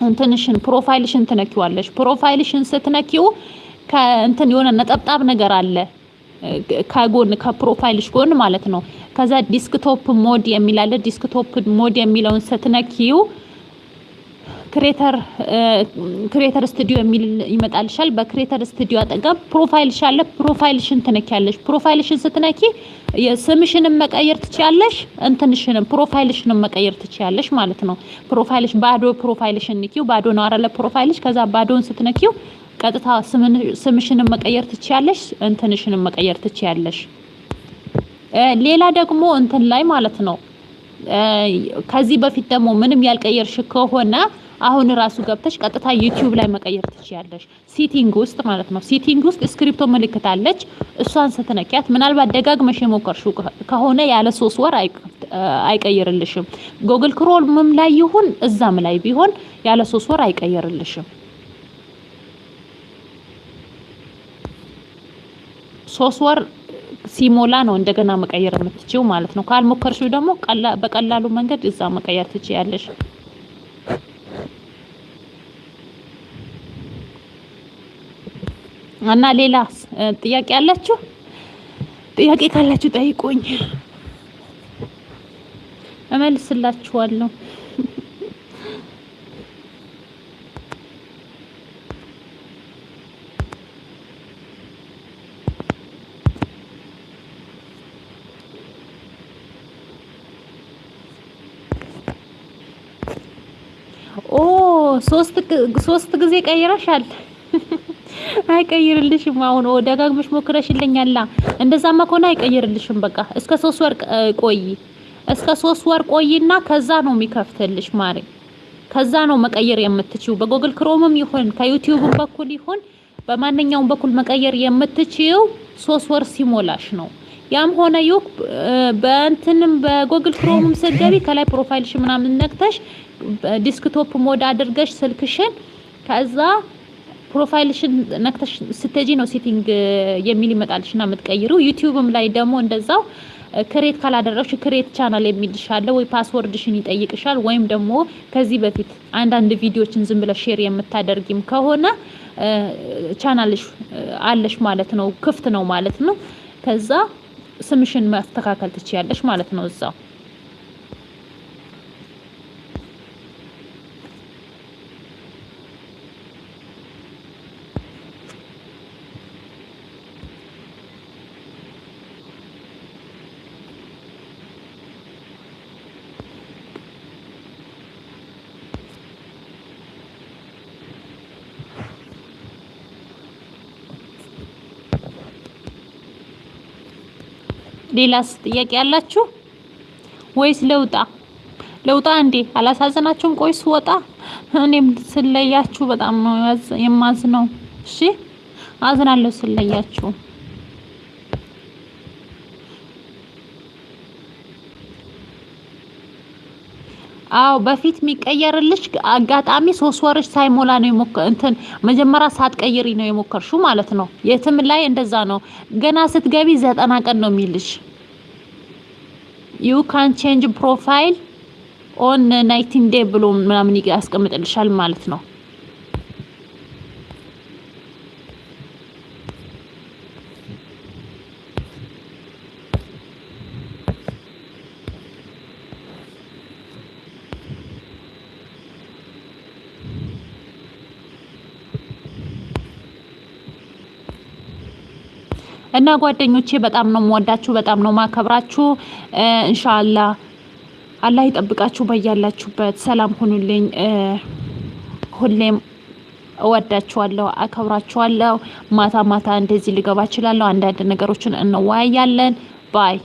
እንትንሽን profile ሽን ትነኪዋለሽ። profile ሽን ስትነኪው ከእንትን የሆነ ነጠብጣብ ነገር አለ ከጎን ከ profile ሽ ጎን ማለት ነው። ከዛ desktop mode የሚል desktop mode የሚለውን ስትነኪው creator creator studio የሚል ይመጣልሻል። በ creator studio አጠገብ profile ሽ አለ። profile ሽን ትነኪያለሽ። profile ሽን ስትነኪ ስምሽንም መቀየር ትችያለሽ፣ እንትንሽንም profile ሽንም መቀየር ትችያለሽ ማለት ነው። profile ሽ ባዶ profile ሽን ንኪው። ባዶ ነው አይደለ profile ሽ። ከዛ ባዶን ስትነኪው ቀጥታ ስምሽንም መቀየር ትችያለሽ፣ እንትንሽንም መቀየር ትችያለሽ። ሌላ ደግሞ እንትን ላይ ማለት ነው ከዚህ በፊት ደግሞ ምንም ያልቀየርሽ ከሆነ አሁን ራሱ ገብተሽ ቀጥታ YouTube ላይ መቀየር ትችያለሽ። setting ውስጥ ማለት ነው። setting ውስጥ እስክሪፕቶ ምልክት አለች። እሷን ስትነኪያት ምናልባት ደጋግመሽ የሞከርሽው ከሆነ ያለ ሶስት ወር አይቀይርልሽም። ጎግል ክሮምም ላይ ይሁን እዛም ላይ ቢሆን ያለ ሶስት ወር አይቀይርልሽም። ሶስት ወር ሲሞላ ነው እንደገና መቀየር የምትችው ማለት ነው። ካልሞከርሽው ደግሞ በቀላሉ መንገድ እዛ መቀየር ትችያለሽ። እና ሌላ ጥያቄ አላችሁ? ጥያቄ ካላችሁ ጠይቁኝ፣ እመልስላችኋለሁ። ኦ ሶስት ሶስት ጊዜ ቀይረሻል። አይቀይርልሽም። አሁን ደጋግመሽ ሞክረሽልኛላ። እንደዛማ ከሆነ አይቀይርልሽም። በቃ እስከ ሶስት ወር ቆይ፣ እስከ ሶስት ወር ቆይና ከዛ ነው የሚከፍትልሽ ማሪ። ከዛ ነው መቀየር የምትችይው። በጎግል ክሮምም ይሁን ከዩቲዩብም በኩል ይሁን በማንኛውም በኩል መቀየር የምትችይው ሶስት ወር ሲሞላሽ ነው። ያም ሆነ ይሁን በእንትንም በ Google Chrome ም ስትገቢ ከላይ profile ሽ ምናምን ነክተሽ desktop mode አድርገሽ ስልክሽን ከዛ profile ሽን ነክተሽ ስትሄጂ ነው setting የሚል ይመጣልሽና የምትቀይሪው። YouTube ም ላይ ደግሞ እንደዛው create ካላደረግሽ create channel ይልሻል ወይ password ሽን ይጠይቅሻል። ወይም ደግሞ ከዚህ በፊት አንዳንድ ቪዲዮችን ዝም ብለሽ share የምታደርጊም ከሆነ ቻናልሽ አለሽ ማለት ነው፣ ክፍት ነው ማለት ነው። ከዛ ስምሽን ማስተካከል ትችያለሽ ማለት ነው እዛው ሌላስ ጥያቄ ያላችሁ ወይስ ለውጣ ለውጣ እንዴ? አላሳዝናችሁም? ቆይ ስወጣ እኔም ስለያችሁ በጣም ነው የማዝነው። እሺ አዝናለሁ ስለያችሁ። አዎ በፊት የሚቀየርልሽ አጋጣሚ ሶስት ወርሽ ሳይሞላ ነው የሞከ እንትን መጀመሪያ ሳትቀይሪ ነው የሞከርሽው ማለት ነው። የትም ላይ እንደዛ ነው። ገና ስትገቢ ዘጠና ቀን ነው የሚልሽ። you can change profile on ninety day ብሎ ምናምን ያስቀምጥልሻል ማለት ነው። እና ጓደኞቼ በጣም ነው የምወዳችሁ፣ በጣም ነው ማከብራችሁ። እንሻላ አላህ ይጠብቃችሁ በያላችሁበት። ሰላም ሁኑልኝ። ሁሌም እወዳችኋለሁ፣ አከብራችኋለሁ። ማታ ማታ እንደዚህ ልገባ እችላለሁ። አንዳንድ ነገሮችን እንወያያለን። ባይ